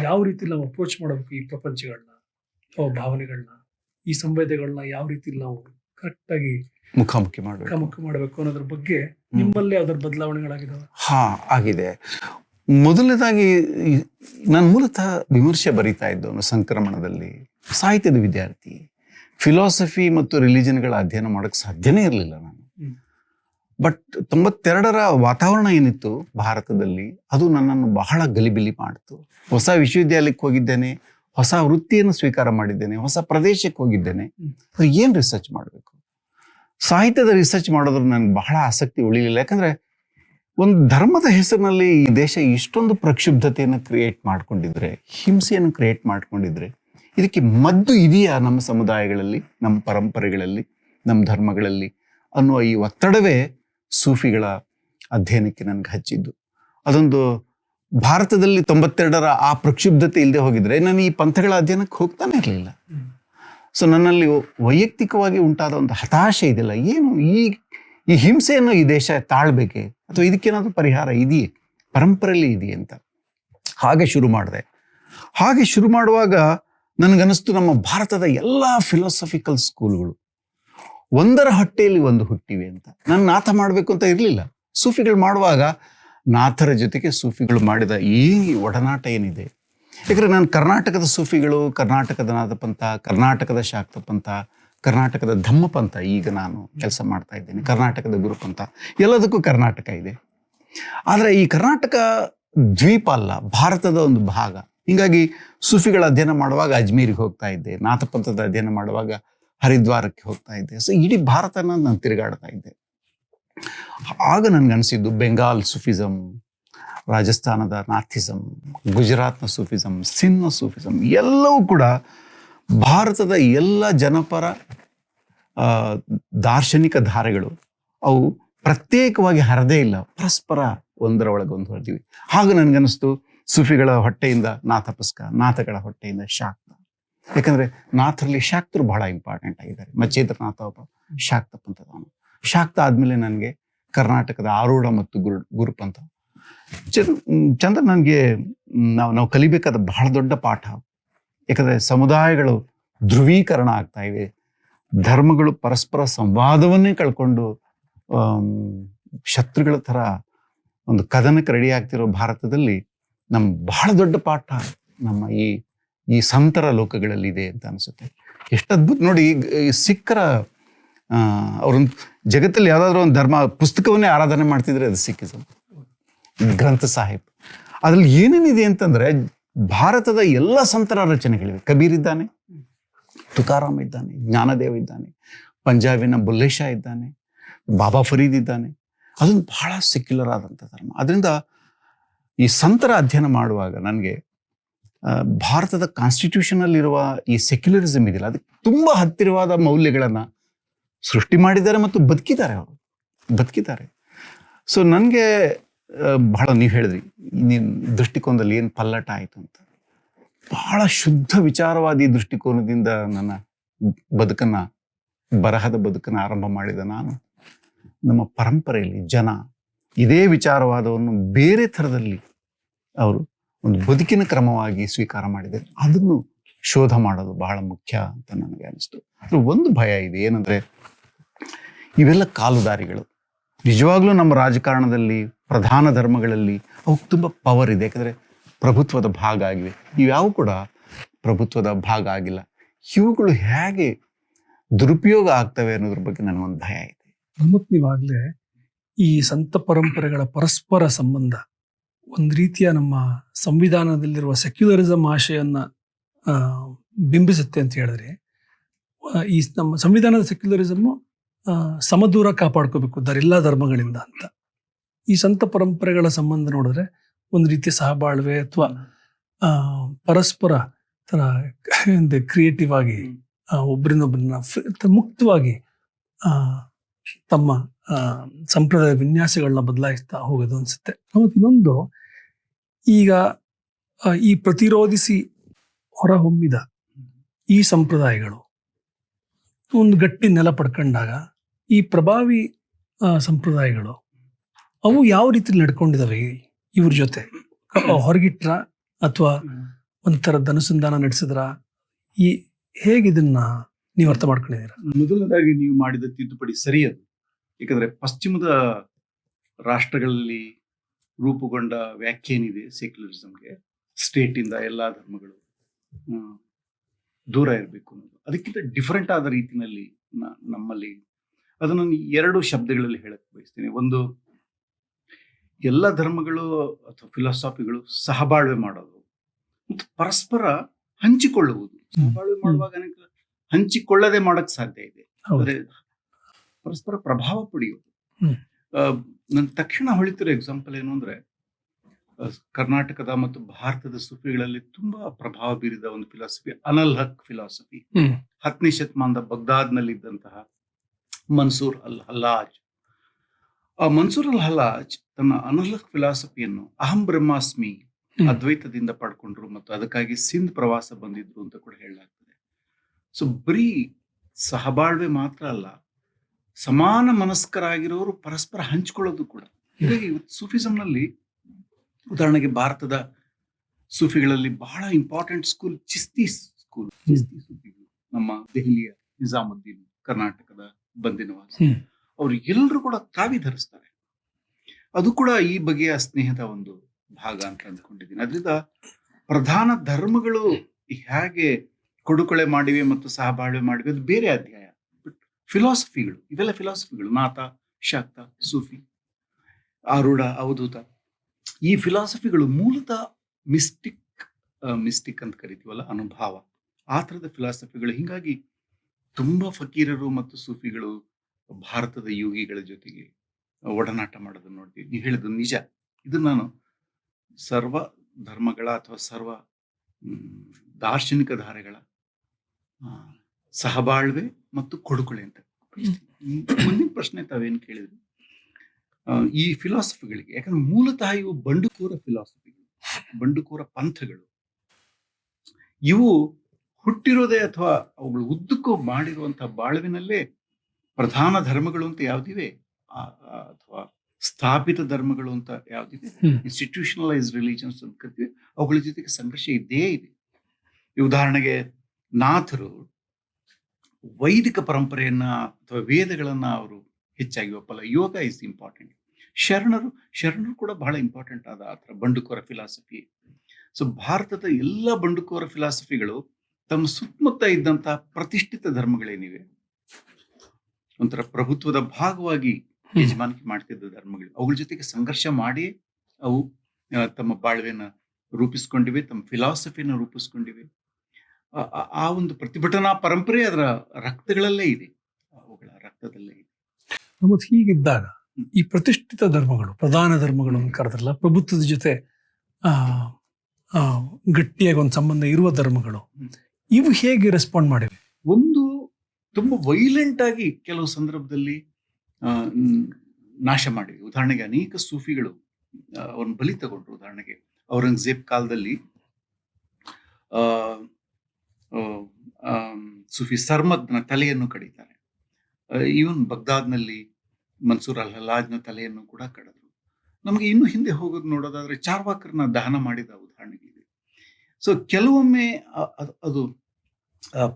ಯಾವ ರೀತಿ ನಾವು ಅಪ್ರೋಚ್ ಮಾಡಬೇಕು ಈ ಪ್ರಪಂಚಗಳನ್ನ ಅಥವಾ ಭಾವನೆಗಳನ್ನ ಈ ಸಂವೇದಗಳನ್ನ ಯಾವ ರೀತಿ ನಾವು ಕರೆಕ್ಟ್ ಆಗಿ ಮುಖಾಮುಖಿ ಮಾಡಬೇಕು? ಮುಖಾಮುಖಿ ಮಾಡಬೇಕು ಅನ್ನೋದ್ರ ಬಗ್ಗೆ ನಿಮ್ಮಲ್ಲಿ ಅದರ ಬದಲಾವಣೆಗಳಾಗಿದಾವೆ? ಹಾ ಆಗಿದೆ. ಮೊದಲನೇದಾಗಿ ನಾನು ಮೂಲತಃ ವಿಮರ್ಶೆ ಬರೀತಾ ಇದ್ದವನು ಸಂಕ್ರಮಣದಲ್ಲಿ ಸಾಹಿತ್ಯದ ವಿದ್ಯಾರ್ಥಿ. ಫಿಲಾಸಫಿ ಮತ್ತು ರಿಲಿಜನ್ಗಳ ಅಧ್ಯಯನ ಮಾಡೋಕ್ಕೆ ಸಾಧ್ಯನೇ ಇರಲಿಲ್ಲ ನಾನು. ಬಟ್ ತೊಂಬತ್ತೆರಡರ ವಾತಾವರಣ ಏನಿತ್ತು ಭಾರತದಲ್ಲಿ ಅದು ನನ್ನನ್ನು ಬಹಳ ಗಲಿಬಿಲಿ ಮಾಡಿತು. ಹೊಸ ವಿಶ್ವವಿದ್ಯಾಲಯಕ್ಕೆ ಹೋಗಿದ್ದೇನೆ ಹೊಸ ವೃತ್ತಿಯನ್ನು ಸ್ವೀಕಾರ ಮಾಡಿದ್ದೇನೆ ಹೊಸ ಪ್ರದೇಶಕ್ಕೆ ಹೋಗಿದ್ದೇನೆ. ಏನು ರಿಸರ್ಚ್ ಮಾಡಬೇಕು? ಸಾಹಿತ್ಯದ ರಿಸರ್ಚ್ ಮಾಡೋದ್ರ ನನಗೆ ಬಹಳ ಆಸಕ್ತಿ ಉಳಿಲಿಲ್ಲ. ಯಾಕಂದ್ರೆ ಒಂದು ಧರ್ಮದ ಹೆಸರಿನಲ್ಲಿ ಈ ದೇಶ ಇಷ್ಟೊಂದು ಪ್ರಕ್ಷುಬ್ಧತೆಯನ್ನು ಕ್ರಿಯೇಟ್ ಮಾಡ್ಕೊಂಡಿದ್ರೆ ಹಿಂಸೆಯನ್ನು ಕ್ರಿಯೇಟ್ ಮಾಡ್ಕೊಂಡಿದ್ರೆ ಇದಕ್ಕೆ ಮದ್ದು ಇದೆಯಾ ನಮ್ಮ ಸಮುದಾಯಗಳಲ್ಲಿ, ನಮ್ಮ ಪರಂಪರೆಗಳಲ್ಲಿ, ನಮ್ಮ ಧರ್ಮಗಳಲ್ಲಿ ಅನ್ನುವ ಈ ಒತ್ತಡವೇ ಸೂಫಿಗಳ ಅಧ್ಯಯನಕ್ಕೆ ನನಗೆ ಹಚ್ಚಿದ್ದು. ಅದೊಂದು ಭಾರತದಲ್ಲಿ ತೊಂಬತ್ತೆರಡರ ಆ ಪ್ರಕ್ಷುಬ್ಧತೆ ಇಲ್ಲದೆ ಹೋಗಿದ್ರೆ ನಾನು ಈ ಪಂಥಗಳ ಅಧ್ಯಯನಕ್ಕೆ ಹೋಗ್ತಾನೆ ಇರಲಿಲ್ಲ. ಸೊ ನನ್ನಲ್ಲಿ ವೈಯಕ್ತಿಕವಾಗಿ ಉಂಟಾದ ಒಂದು ಹತಾಶೆ ಇದೆಯಲ್ಲ, ಏನು ಈ ಈ ಹಿಂಸೆಯನ್ನು ಈ ದೇಶ ತಾಳ್ಬೇಕೆ? ಅಥವಾ ಇದಕ್ಕೇನಾದರೂ ಪರಿಹಾರ ಇದೆಯೇ? ಪರಂಪರೆಯಲ್ಲಿ ಇದೆಯೇ ಅಂತ. ಹಾಗೆ ಶುರು ಮಾಡಿದೆ. ಹಾಗೆ ಶುರು ಮಾಡುವಾಗ ನನಗನ್ನಿಸ್ತು ನಮ್ಮ ಭಾರತದ ಎಲ್ಲ ಫಿಲಾಸಫಿಕಲ್ ಸ್ಕೂಲ್ಗಳು ಒಂದರ ಹೊಟ್ಟೆಯಲ್ಲಿ ಒಂದು ಹುಟ್ಟಿವೆ ಅಂತ. ನಾನು ನಾಥ ಮಾಡಬೇಕು ಅಂತ ಇರಲಿಲ್ಲ. ಸೂಫಿಗಳು ಮಾಡುವಾಗ ನಾಥರ ಜೊತೆಗೆ ಸೂಫಿಗಳು ಮಾಡಿದ ಈ ಒಡನಾಟ ಏನಿದೆ? ಯಾಕಂದರೆ ನಾನು ಕರ್ನಾಟಕದ ಸೂಫಿಗಳು, ಕರ್ನಾಟಕದ ನಾಥಪಂಥ ಕರ್ನಾಟಕದ ಶಾಕ್ತಪಂಥ, ಕರ್ನಾಟಕದ ಧಮ್ಮಪಂಥ ಈಗ ನಾನು ಕೆಲಸ ಮಾಡ್ತಾ ಇದ್ದೇನೆ. ಕರ್ನಾಟಕದ ಗುರುಪಂಥ. ಎಲ್ಲದಕ್ಕೂ ಕರ್ನಾಟಕ ಇದೆ. ಆದರೆ ಈ ಕರ್ನಾಟಕ ದ್ವೀಪ ಅಲ್ಲ, ಭಾರತದ ಒಂದು ಭಾಗ. ಹಿಂಗಾಗಿ ಸೂಫಿಗಳ ಅಧ್ಯಯನ ಮಾಡುವಾಗ ಅಜ್ಮೀರಿಗೆ ಹೋಗ್ತಾ ಇದ್ದೆ, ನಾಥಪಂಥದ ಅಧ್ಯಯನ ಮಾಡುವಾಗ ಹರಿದ್ವಾರಕ್ಕೆ ಹೋಗ್ತಾ ಇದ್ದೆ. ಸೊ ಇಡೀ ಭಾರತನ ನಾನು ತಿರುಗಾಡ್ತಾ ಇದ್ದೆ. ಆಗ ಅನಿಸಿದ್ದು ಬೆಂಗಾಲ್ ಸೂಫಿಸಮ್ ರಾಜಸ್ಥಾನದ ನಾಥಿಸಮ್ ಗುಜರಾತ್ನ ಸೂಫಿಸಮ್ ಸಿನ್ನ ಸೂಫಿಸಮ್ ಎಲ್ಲವೂ ಕೂಡ ಭಾರತದ ಎಲ್ಲ ಜನಪರ ದಾರ್ಶನಿಕ ಧಾರೆಗಳು ಅವು ಪ್ರತ್ಯೇಕವಾಗಿ ಹರದೇ ಇಲ್ಲ. ಪರಸ್ಪರ ಒಂದರ ಒಳಗೆ ಹೊರದಿವಿ ಹಾಗೆ ನನಗನ್ನಿಸ್ತು ಸೂಫಿಗಳ ಹೊಟ್ಟೆಯಿಂದ ನಾಥಪಸ್ಕ ನಾಥಗಳ ಹೊಟ್ಟೆಯಿಂದ ಶಾಕ್ತ. ಯಾಕಂದ್ರೆ ನಾಥರಲ್ಲಿ ಶಾಕ್ತರು ಬಹಳ ಇಂಪಾರ್ಟೆಂಟ್ ಆಗಿದ್ದಾರೆ. ಮಚ್ಚೇಂದ್ರನಾಥ ಒಬ್ಬ ಶಾಕ್ತ ಪಂಥದವನು ಶಾಕ್ತ ಆದ್ಮೇಲೆ ನನಗೆ ಕರ್ನಾಟಕದ ಆರೂಢ ಮತ್ತು ಗುರು ಗುರುಪಂಥ ಚಂದ್ರ ಚಂದ್ರ ನನಗೆ ನಾವು ನಾವು ಕಲಿಬೇಕಾದ ಬಹಳ ದೊಡ್ಡ ಪಾಠ. ಯಾಕಂದ್ರೆ ಸಮುದಾಯಗಳು ಧ್ರುವೀಕರಣ ಆಗ್ತಾ ಇವೆ. ಧರ್ಮಗಳು ಪರಸ್ಪರ ಸಂವಾದವನ್ನೇ ಕಳ್ಕೊಂಡು ಶತ್ರುಗಳ ಥರ ಒಂದು ಕದನಕ್ಕೆ ರೆಡಿ ಆಗ್ತಿರೋ ಭಾರತದಲ್ಲಿ ನಮ್ಮ ಬಹಳ ದೊಡ್ಡ ಪಾಠ ನಮ್ಮ ಈ ಈ ಸಂತರ ಲೋಕಗಳಲ್ಲಿ ಇದೆ ಅಂತ ಅನಿಸುತ್ತೆ. ಎಷ್ಟು ಅದ್ಭುತ ನೋಡಿ, ಈ ಸಿಖ್ಖರ ಅವ್ರೊಂದು ಜಗತ್ತಲ್ಲಿ ಯಾವುದಾದ್ರೂ ಒಂದು ಧರ್ಮ, ಪುಸ್ತಕವನ್ನೇ ಆರಾಧನೆ ಮಾಡ್ತಿದ್ರೆ ಅದು ಸಿಕ್ಕಿಸಮ್ ಗ್ರಂಥ ಸಾಹಿಬ್. ಅದ್ರಲ್ಲಿ ಏನೇನಿದೆ ಅಂತಂದ್ರೆ, ಭಾರತದ ಎಲ್ಲ ಸಂತರ ರಚನೆಗಳಿವೆ. ಕಬೀರ್ ಇದ್ದಾನೆ, ತುಕಾರಾಮ್ ಇದ್ದಾನೆ, ಜ್ಞಾನದೇವ ಇದ್ದಾನೆ, ಪಂಜಾಬಿನ ಬುಲ್ಲೇಶ ಇದ್ದಾನೆ, ಬಾಬಾ ಫರೀದ್ ಇದ್ದಾನೆ. ಅದೊಂದು ಬಹಳ ಸೆಕ್ಯುಲರ್ ಆದಂಥ ಧರ್ಮ. ಅದರಿಂದ ಈ ಸಂತರ ಅಧ್ಯಯನ ಮಾಡುವಾಗ ನನಗೆ ಭಾರತದ ಕಾನ್ಸ್ಟಿಟ್ಯೂಷನ್ ಅಲ್ಲಿರುವ ಈ ಸೆಕ್ಯುಲರಿಸಮ್ ಇದೆಯಲ್ಲ, ಅದಕ್ಕೆ ತುಂಬ ಹತ್ತಿರವಾದ ಮೌಲ್ಯಗಳನ್ನು ಸೃಷ್ಟಿ ಮಾಡಿದ್ದಾರೆ ಮತ್ತು ಬದುಕಿದ್ದಾರೆ ಅವರು. ಬದುಕಿದ್ದಾರೆ. ಸೊ ನನಗೆ ಬಹಳ ನೀವು ಹೇಳಿದ್ರಿ ನಿಮ್ಮ ದೃಷ್ಟಿಕೋನದಲ್ಲಿ ಏನು ಪಲ್ಲಟ ಆಯಿತು ಅಂತ. ಬಹಳ ಶುದ್ಧ ವಿಚಾರವಾದಿ ದೃಷ್ಟಿಕೋನದಿಂದ ನನ್ನ ಬದುಕನ್ನು, ಬರಹದ ಬದುಕನ್ನು ಆರಂಭ ಮಾಡಿದ ನಾನು. ನಮ್ಮ ಪರಂಪರೆಯಲ್ಲಿ ಜನ ಇದೇ ವಿಚಾರವಾದವನ್ನು ಬೇರೆ ಥರದಲ್ಲಿ ಅವರು ಒಂದು ಬದುಕಿನ ಕ್ರಮವಾಗಿ ಸ್ವೀಕಾರ ಮಾಡಿದ್ದಾರೆ ಅದನ್ನು ಶೋಧ ಮಾಡೋದು ಬಹಳ ಮುಖ್ಯ ಅಂತ ನನಗೆ ಅನಿಸ್ತು. ಅದು ಒಂದು ಭಯ ಇದೆ. ಏನಂದ್ರೆ ಇವೆಲ್ಲ ಕಾಲುದಾರಿಗಳು. ನಿಜವಾಗ್ಲೂ ನಮ್ಮ ರಾಜಕಾರಣದಲ್ಲಿ ಪ್ರಧಾನ ಧರ್ಮಗಳಲ್ಲಿ ಅವಕ್ಕೆ ತುಂಬ ಪವರ್ ಇದೆ. ಯಾಕಂದರೆ ಪ್ರಭುತ್ವದ ಭಾಗ ಆಗಿವೆ. ಇವ್ಯಾವು ಕೂಡ ಪ್ರಭುತ್ವದ ಭಾಗ ಆಗಿಲ್ಲ. ಇವುಗಳು ಹೇಗೆ ದುರುಪಯೋಗ ಆಗ್ತವೆ ಅನ್ನೋದ್ರ ಬಗ್ಗೆ ನನಗೊಂದು ಭಯ ಇದೆ. ಪ್ರಮುಖ ನೀವಾಗ್ಲೇ ಈ ಸಂತ ಪರಂಪರೆಗಳ ಪರಸ್ಪರ ಸಂಬಂಧ ಒಂದು ರೀತಿಯ ನಮ್ಮ ಸಂವಿಧಾನದಲ್ಲಿರುವ ಸೆಕ್ಯುಲರಿಸಮ್ ಆಶೆಯನ್ನು ಬಿಂಬಿಸುತ್ತೆ ಅಂತ ಹೇಳಿದ್ರೆ ಈ ನಮ್ಮ ಸಂವಿಧಾನದ ಸೆಕ್ಯುಲರಿಸಮ್ಮು ಸಮದೂರ ಕಾಪಾಡ್ಕೋಬೇಕು ಎಲ್ಲ ಧರ್ಮಗಳಿಂದ ಅಂತ. ಈ ಸಂತ ಪರಂಪರೆಗಳ ಸಂಬಂಧ ನೋಡಿದ್ರೆ ಒಂದು ರೀತಿಯ ಸಹಬಾಳ್ವೆ ಅಥವಾ ಪರಸ್ಪರ ತರ ಕ್ರಿಯೇಟಿವ್ ಆಗಿ ಒಬ್ಬರಿಂದೊಬ್ಬರನ್ನ ಮುಕ್ತವಾಗಿ ತಮ್ಮ ಸಂಪ್ರದಾಯ ವಿನ್ಯಾಸಗಳನ್ನ ಬದಲಾಯಿಸ್ತಾ ಹೋಗೋದು ಅನಿಸುತ್ತೆ. ಮತ್ತು ಇನ್ನೊಂದು, ಈಗ ಈ ಪ್ರತಿರೋಧಿಸಿ ಹೊರಹೊಮ್ಮಿದ ಈ ಸಂಪ್ರದಾಯಗಳು, ಒಂದು ಗಟ್ಟಿ ನೆಲ ಪಡ್ಕೊಂಡಾಗ ಈ ಪ್ರಭಾವಿ ಸಂಪ್ರದಾಯಗಳು, ಅವು ಯಾವ ರೀತಿ ನಡ್ಕೊಂಡಿದ್ದಾವೆ ಇವ್ರ ಜೊತೆ? ಹೊರಗಿಟ್ರ ಅಥವಾ ಒಂಥರದ ಅನುಸಂಧಾನ ನಡೆಸಿದ್ರ? ಈ ಹೇಗಿದನ್ನ ನೀವು ಅರ್ಥ ಮಾಡ್ಕೊಂಡಿದ್ದೀರಾ? ಮೊದಲನೇದಾಗಿ ನೀವು ಮಾಡಿದ ತಿದ್ದುಪಡಿ ಸರಿಯದು. ಏಕೆಂದ್ರೆ ಪಶ್ಚಿಮದ ರಾಷ್ಟ್ರಗಳಲ್ಲಿ ರೂಪುಗೊಂಡ ವ್ಯಾಖ್ಯೆ ಏನಿದೆ ಸೆಕ್ಯುಲರಿಸಮ್ಗೆ? ಸ್ಟೇಟಿಂದ ಎಲ್ಲ ಧರ್ಮಗಳು ದೂರ ಇರಬೇಕು ಅನ್ನೋದು. ಅದಕ್ಕಿಂತ ಡಿಫರೆಂಟ್ ಆದ ರೀತಿಯಲ್ಲಿ ನಮ್ಮಲ್ಲಿ ಅದನ್ನು ನಾನು ಎರಡು ಶಬ್ದಗಳಲ್ಲಿ ಹೇಳಕ್ಕೆ ಬಯಸ್ತೀನಿ. ಒಂದು ಎಲ್ಲ ಧರ್ಮಗಳು ಅಥವಾ ಫಿಲಾಸಫಿಗಳು ಸಹಬಾಳ್ವೆ ಮಾಡೋದು ಮತ್ತು ಪರಸ್ಪರ ಹಂಚಿಕೊಳ್ಳುವುದು. ಸಹಬಾಳ್ವೆ ಮಾಡುವಾಗ ಹಂಚಿಕೊಳ್ಳದೆ ಮಾಡಕ್ ಸಾಧ್ಯ ಇದೆ. ಪರಸ್ಪರ ಪ್ರಭಾವ ಪಡೆಯೋದು ಹ್ಮ್. ನನ್ನ ತಕ್ಷಣ ಹೊಳಿತಿರೋ ಎಕ್ಸಾಂಪಲ್ ಏನು ಅಂದ್ರೆ ಕರ್ನಾಟಕದ ಮತ್ತು ಭಾರತದ ಸುಫಿಗಳಲ್ಲಿ ತುಂಬಾ ಪ್ರಭಾವ ಬೀರಿದ ಒಂದು ಫಿಲಾಸಫಿ ಅನಲ್ ಹಕ್ ಫಿಲಾಸಫಿ. ಹತ್ತನೇ ಶತಮಾನದ ಬಗ್ದಾದ್ನಲ್ಲಿದ್ದಂತಹ ಮನ್ಸೂರ್ ಅಲ್ ಹಲ್ಲಾಜ್. ಆ ಮನ್ಸೂರ್ ಅಲ್ ಹಲ್ಲಾಜ್ ತನ್ನ ಅನಲ್ ಹಕ್ ಫಿಲಾಸಫಿಯನ್ನು ಅಹಂ ಬ್ರಹ್ಮಾಸ್ಮಿ ಅದ್ವೈತದಿಂದ ಪಡ್ಕೊಂಡ್ರು ಮತ್ತು ಅದಕ್ಕಾಗಿ ಸಿಂಧ್ ಪ್ರವಾಸ ಬಂದಿದ್ರು ಅಂತ ಕೂಡ ಹೇಳಲಾಗ್ತದೆ. ಸೊ ಬರೀ ಸಹಬಾಳ್ವೆ ಮಾತ್ರ ಅಲ್ಲ ಸಮಾನ ಮನಸ್ಕರಾಗಿರೋರು ಪರಸ್ಪರ ಹಂಚಿಕೊಳ್ಳೋದು ಕೂಡ. ಹೀಗಾಗಿ ಇವತ್ತು ಸೂಫಿಸಂನಲ್ಲಿ ಉದಾಹರಣೆಗೆ ಭಾರತದ ಸೂಫಿಗಳಲ್ಲಿ ಬಹಳ important school Chishti school Chishti ಸೂಫಿಗಳು. ನಮ್ಮ ದೆಹಲಿಯ ನಿಜಾಮುದ್ದೀನ್ ಕರ್ನಾಟಕದ ಬಂದಿನವಾಸ ಅವರು ಎಲ್ಲರೂ ಕೂಡ ಕಾವಿ ಧರಿಸ್ತಾರೆ. ಅದು ಕೂಡ ಈ ಬಗೆಯ ಸ್ನೇಹದ ಒಂದು ಭಾಗ ಅಂತ ಅಂದ್ಕೊಂಡಿದ್ದೀನಿ. ಅದರಿಂದ ಪ್ರಧಾನ ಧರ್ಮಗಳು ಹೇಗೆ ಕೊಡುಕೊಳೆ ಮಾಡಿವೆ ಮತ್ತು ಸಹಬಾಳ್ವೆ ಮಾಡಿವೆ ಅದು ಬೇರೆ ಅಧ್ಯಾಯ. ಫಿಲಾಸಫಿಗಳು, ಇವೆಲ್ಲ ಫಿಲಾಸಫಿಗಳು ನಾಥ ಶಾಕ್ತ, ಸೂಫಿ ಆರೂಢ ಅವಧೂತ. ಈ ಫಿಲಾಸಫಿಗಳು ಮೂಲತಃ ಮಿಸ್ಟಿಕ್ ಮಿಸ್ಟಿಕ್ ಅಂತ ಕರಿತೀವಲ್ಲ, ಅನುಭಾವ. ಆ ಥರದ ಫಿಲಾಸಫಿಗಳು. ಹಿಂಗಾಗಿ ತುಂಬ ಫಕೀರರು ಮತ್ತು ಸೂಫಿಗಳು ಭಾರತದ ಯೋಗಿಗಳ ಜೊತೆಗೆ ಒಡನಾಟ ಮಾಡೋದನ್ನು ನೋಡ್ತೀವಿ. ನೀವು ಹೇಳಿದ್ದು ನಿಜ. ಇದು ನಾನು ಸರ್ವ ಧರ್ಮಗಳ ಅಥವಾ ಸರ್ವ ದಾರ್ಶನಿಕ ಧಾರೆಗಳ ಸಹಬಾಳ್ವೆ ಮತ್ತು ಕೊಡುಕೊಳೆ ಅಂತ. ಮುಂದಿನ ಪ್ರಶ್ನೆ ತಾವೇನು ಕೇಳಿದ್ರಿ? ಈ ಫಿಲಾಸಫಿಗಳಿಗೆ ಯಾಕಂದ್ರೆ ಮೂಲತಃ ಇವು ಬಂಡುಕೋರ ಫಿಲಾಸಫಿಗಳು ಬಂಡುಕೋರ ಪಂಥಗಳು. ಇವು ಹುಟ್ಟಿರೋದೇ ಅಥವಾ ಅವುಗಳು ಉದ್ದಕ್ಕೂ ಮಾಡಿರುವಂತಹ ಬಾಳುವಿನಲ್ಲೇ ಪ್ರಧಾನ ಧರ್ಮಗಳು ಅಂತ ಯಾವ್ದಿವೆ? ಅಥವಾ ಸ್ಥಾಪಿತ ಧರ್ಮಗಳು ಅಂತ ಯಾವ್ದಿದೆ. ಇನ್ಸ್ಟಿಟ್ಯೂಷನಲೈಸ್ ರಿಲಿಜನ್ಸ್ ಅಂತ ಕರಿತೀವಿ. ಅವುಗಳ ಜೊತೆಗೆ ಸಂಘರ್ಷ ಇದ್ದೇ ಇದೆ. ಈ ಉದಾಹರಣೆಗೆ ನಾಥರು ವೈದಿಕ ಪರಂಪರೆಯನ್ನ ಅಥವಾ ವೇದಗಳನ್ನ ಅವರು ಹೆಚ್ಚಾಗಿ ಒಪ್ಪಲ್ಲ. ಯೋಗ ಇಸ್ ಇಂಪಾರ್ಟೆಂಟ್ ಶರಣರು ಶರಣರು ಕೂಡ ಬಹಳ ಇಂಪಾರ್ಟೆಂಟ್ ಆದ ಆ ಥರ ಬಂಡುಕೋರ ಫಿಲಾಸಫಿ ಸೊ ಭಾರತದ ಎಲ್ಲ ಬಂಡುಕೋರ ಫಿಲಾಸಫಿಗಳು ತಮ್ಮ ಸುತ್ತಮುತ್ತ ಇದ್ದಂತ ಪ್ರತಿಷ್ಠಿತ ಧರ್ಮಗಳೇನಿವೆ? ಒಂಥರ ಪ್ರಭುತ್ವದ ಭಾಗವಾಗಿ. ಯಜಮಾನಿಕೆ ಮಾಡ್ತಿದ್ದ ಧರ್ಮಗಳು. ಅವುಗಳ ಜೊತೆಗೆ ಸಂಘರ್ಷ ಮಾಡಿ ಅವು ತಮ್ಮ ಬಾಳ್ವೆನ ರೂಪಿಸ್ಕೊಂಡಿವೆ ತಮ್ಮ ಫಿಲಾಸಫಿನ ರೂಪಿಸ್ಕೊಂಡಿವೆ. ಆ- ಒಂದು ಪ್ರತಿಭಟನಾ ಪರಂಪರೆ ಅದರ ರಕ್ತಗಳಲ್ಲೇ ಇದೆ. ಅವುಗಳ ರಕ್ತದಲ್ಲೇ ಇದೆ. ಮತ್ತು ಹೀಗಿದ್ದಾಗ ಈ ಪ್ರತಿಷ್ಠಿತ ಧರ್ಮಗಳು ಪ್ರಧಾನ ಧರ್ಮಗಳು ಅಂತ ಕರೆದ್ರಲ್ಲ ಪ್ರಭುತ್ವದ ಜೊತೆ ಗಟ್ಟಿಯಾಗಿ ಒಂದು ಸಂಬಂಧ ಇರುವ ಧರ್ಮಗಳು ಇವು ಹೇಗೆ ರೆಸ್ಪಾಂಡ್ ಮಾಡಿವೆ? ಒಂದು ತುಂಬಾ ವೈಲೆಂಟ್ ಆಗಿ ಕೆಲವು ಸಂದರ್ಭದಲ್ಲಿ ಆ, ನಾಶ ಮಾಡಿವೆ. ಉದಾಹರಣೆಗೆ ಅನೇಕ ಸೂಫಿಗಳು ಅವ್ರನ್ನ ಬಲಿ ತಗೊಂಡ್ರು. ಉದಾಹರಣೆಗೆ ಔರಂಗಜೇಬ್ ಕಾಲದಲ್ಲಿ ಸೂಫಿ ಸರ್ಮದ್ನ ತಲೆಯನ್ನು ಕಡಿತಾರೆ. ಈವನ್ ಬಗ್ದಾದ್ನಲ್ಲಿ ಮನ್ಸೂರ್ ಅಲ್ ಹಲಾಜ್ನ ತಲೆಯನ್ನು ಕೂಡ ಕಡಿದ್ರು. ನಮಗೆ ಇನ್ನು ಹಿಂದೆ ಹೋಗೋದು ನೋಡೋದಾದ್ರೆ ಚಾರ್ವಾಕರ್ನ ದಹನ ಮಾಡಿದ ಉದಾಹರಣೆಗಳಿದೆ ಸೊ, ಕೆಲವೊಮ್ಮೆ ಅದು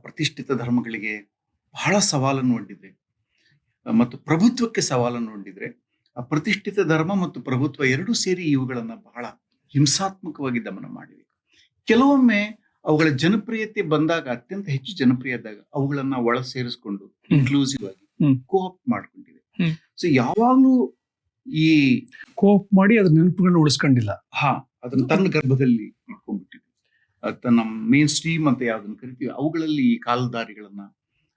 ಪ್ರತಿಷ್ಠಿತ ಧರ್ಮಗಳಿಗೆ ಬಹಳ ಸವಾಲನ್ನು ಒಡ್ಡಿದೆ ಮತ್ತು ಪ್ರಭುತ್ವಕ್ಕೆ ಸವಾಲನ್ನು ಒಡ್ಡಿದ್ರೆ ಆ ಪ್ರತಿಷ್ಠಿತ ಧರ್ಮ ಮತ್ತು ಪ್ರಭುತ್ವ ಎರಡೂ ಸೇರಿ ಇವುಗಳನ್ನ ಬಹಳ ಹಿಂಸಾತ್ಮಕವಾಗಿ ದಮನ ಮಾಡಿವೆ. ಕೆಲವೊಮ್ಮೆ ಅವುಗಳ ಜನಪ್ರಿಯತೆ ಬಂದಾಗ ಅತ್ಯಂತ ಹೆಚ್ಚು ಜನಪ್ರಿಯ ಆದಾಗ ಅವುಗಳನ್ನ ಒಳ ಸೇರಿಸ್ಕೊಂಡು. ಇನ್ಕ್ಲೂಸಿವ್ ಆಗಿ ಕೋಪ್ ಮಾಡ್ಕೊಂಡಿದೆ ಮಾಡ್ಕೊಂಡಿವೆ. ಸೊ ಯಾವಾಗ್ಲೂ ಈ ಕೋಪ್ ಮಾಡಿ ಅದ್ರ ನೆನಪುಗಳನ್ನ ಉಳಿಸ್ಕೊಂಡಿಲ್ಲ. ಹಾ ಅದನ್ನ ತನ್ನ ಗರ್ಭದಲ್ಲಿ ಇಟ್ಕೊಂಡ್ಬಿಟ್ಟಿದೆ ತನ್ನ ಮೇನ್ ಸ್ಟ್ರೀಮ್ ಅಂತ ಯಾವ್ದನ್ನ ಕರಿತೀವಿ ಅವುಗಳಲ್ಲಿ ಈ ಕಾಲದಾರಿಗಳನ್ನ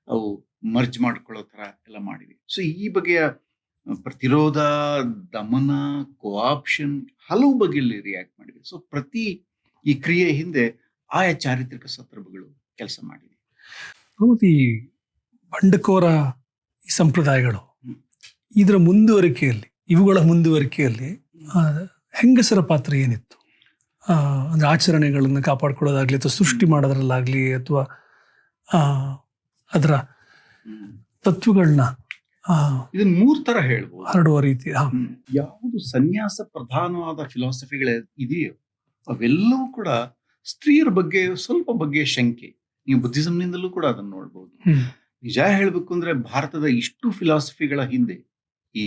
ಅವು ಮರ್ಜ್ ಮಾಡ್ಕೊಳ್ಳೋ ತರ ಎಲ್ಲ ಮಾಡಿವೆ ಸೊ ಈ ಬಗೆಯ ಪ್ರತಿರೋಧ ದಮನ ಕೋಆಪ್ಷನ್ ಹಲವು ಬಗೆಯಲ್ಲಿ ರಿಯಾಕ್ಟ್ ಮಾಡಿದೆ ಸೊ ಪ್ರತಿ ಈ ಕ್ರಿಯೆ ಹಿಂದೆ ಆಯಾ ಚಾರಿತ್ರಿಕ ಸಂದರ್ಭಗಳು ಕೆಲಸ ಮಾಡಿವೆ ಈ ಬಂಡಕೋರ ಈ ಸಂಪ್ರದಾಯಗಳು ಇದರ ಮುಂದುವರಿಕೆಯಲ್ಲಿ ಇವುಗಳ ಮುಂದುವರಿಕೆಯಲ್ಲಿ ಹೆಂಗಸರ ಪಾತ್ರ ಏನಿತ್ತು? ಅಂದರೆ ಆಚರಣೆಗಳನ್ನು ಕಾಪಾಡ್ಕೊಳ್ಳೋದಾಗ್ಲಿ ಅಥವಾ ಸೃಷ್ಟಿ ಮಾಡೋದ್ರಲ್ಲಾಗಲಿ ಅಥವಾ ಅದರ. ತತ್ವಗಳನ್ನ ಇದನ್ನು ಮೂರು ತರ ಹೇಳ್ಬೋದು. ಹರಡುವ ರೀತಿ ಯಾವುದು ಸನ್ಯಾಸ ಪ್ರಧಾನವಾದ ಫಿಲಾಸಫಿಗಳ ಇದೆಯೋ ಅವೆಲ್ಲವೂ ಕೂಡ ಸ್ತ್ರೀಯರ ಬಗ್ಗೆ ಸ್ವಲ್ಪ ಬಗ್ಗೆ ಶಂಕೆ. ನೀವು ಬುದ್ಧಿಸಮ್ನಿಂದಲೂ ಕೂಡ ಅದನ್ನು ನೋಡ್ಬೋದು. ನಿಜ ಹೇಳ್ಬೇಕು ಅಂದ್ರೆ ಭಾರತದ ಇಷ್ಟು ಫಿಲಾಸಫಿಗಳ ಹಿಂದೆ ಈ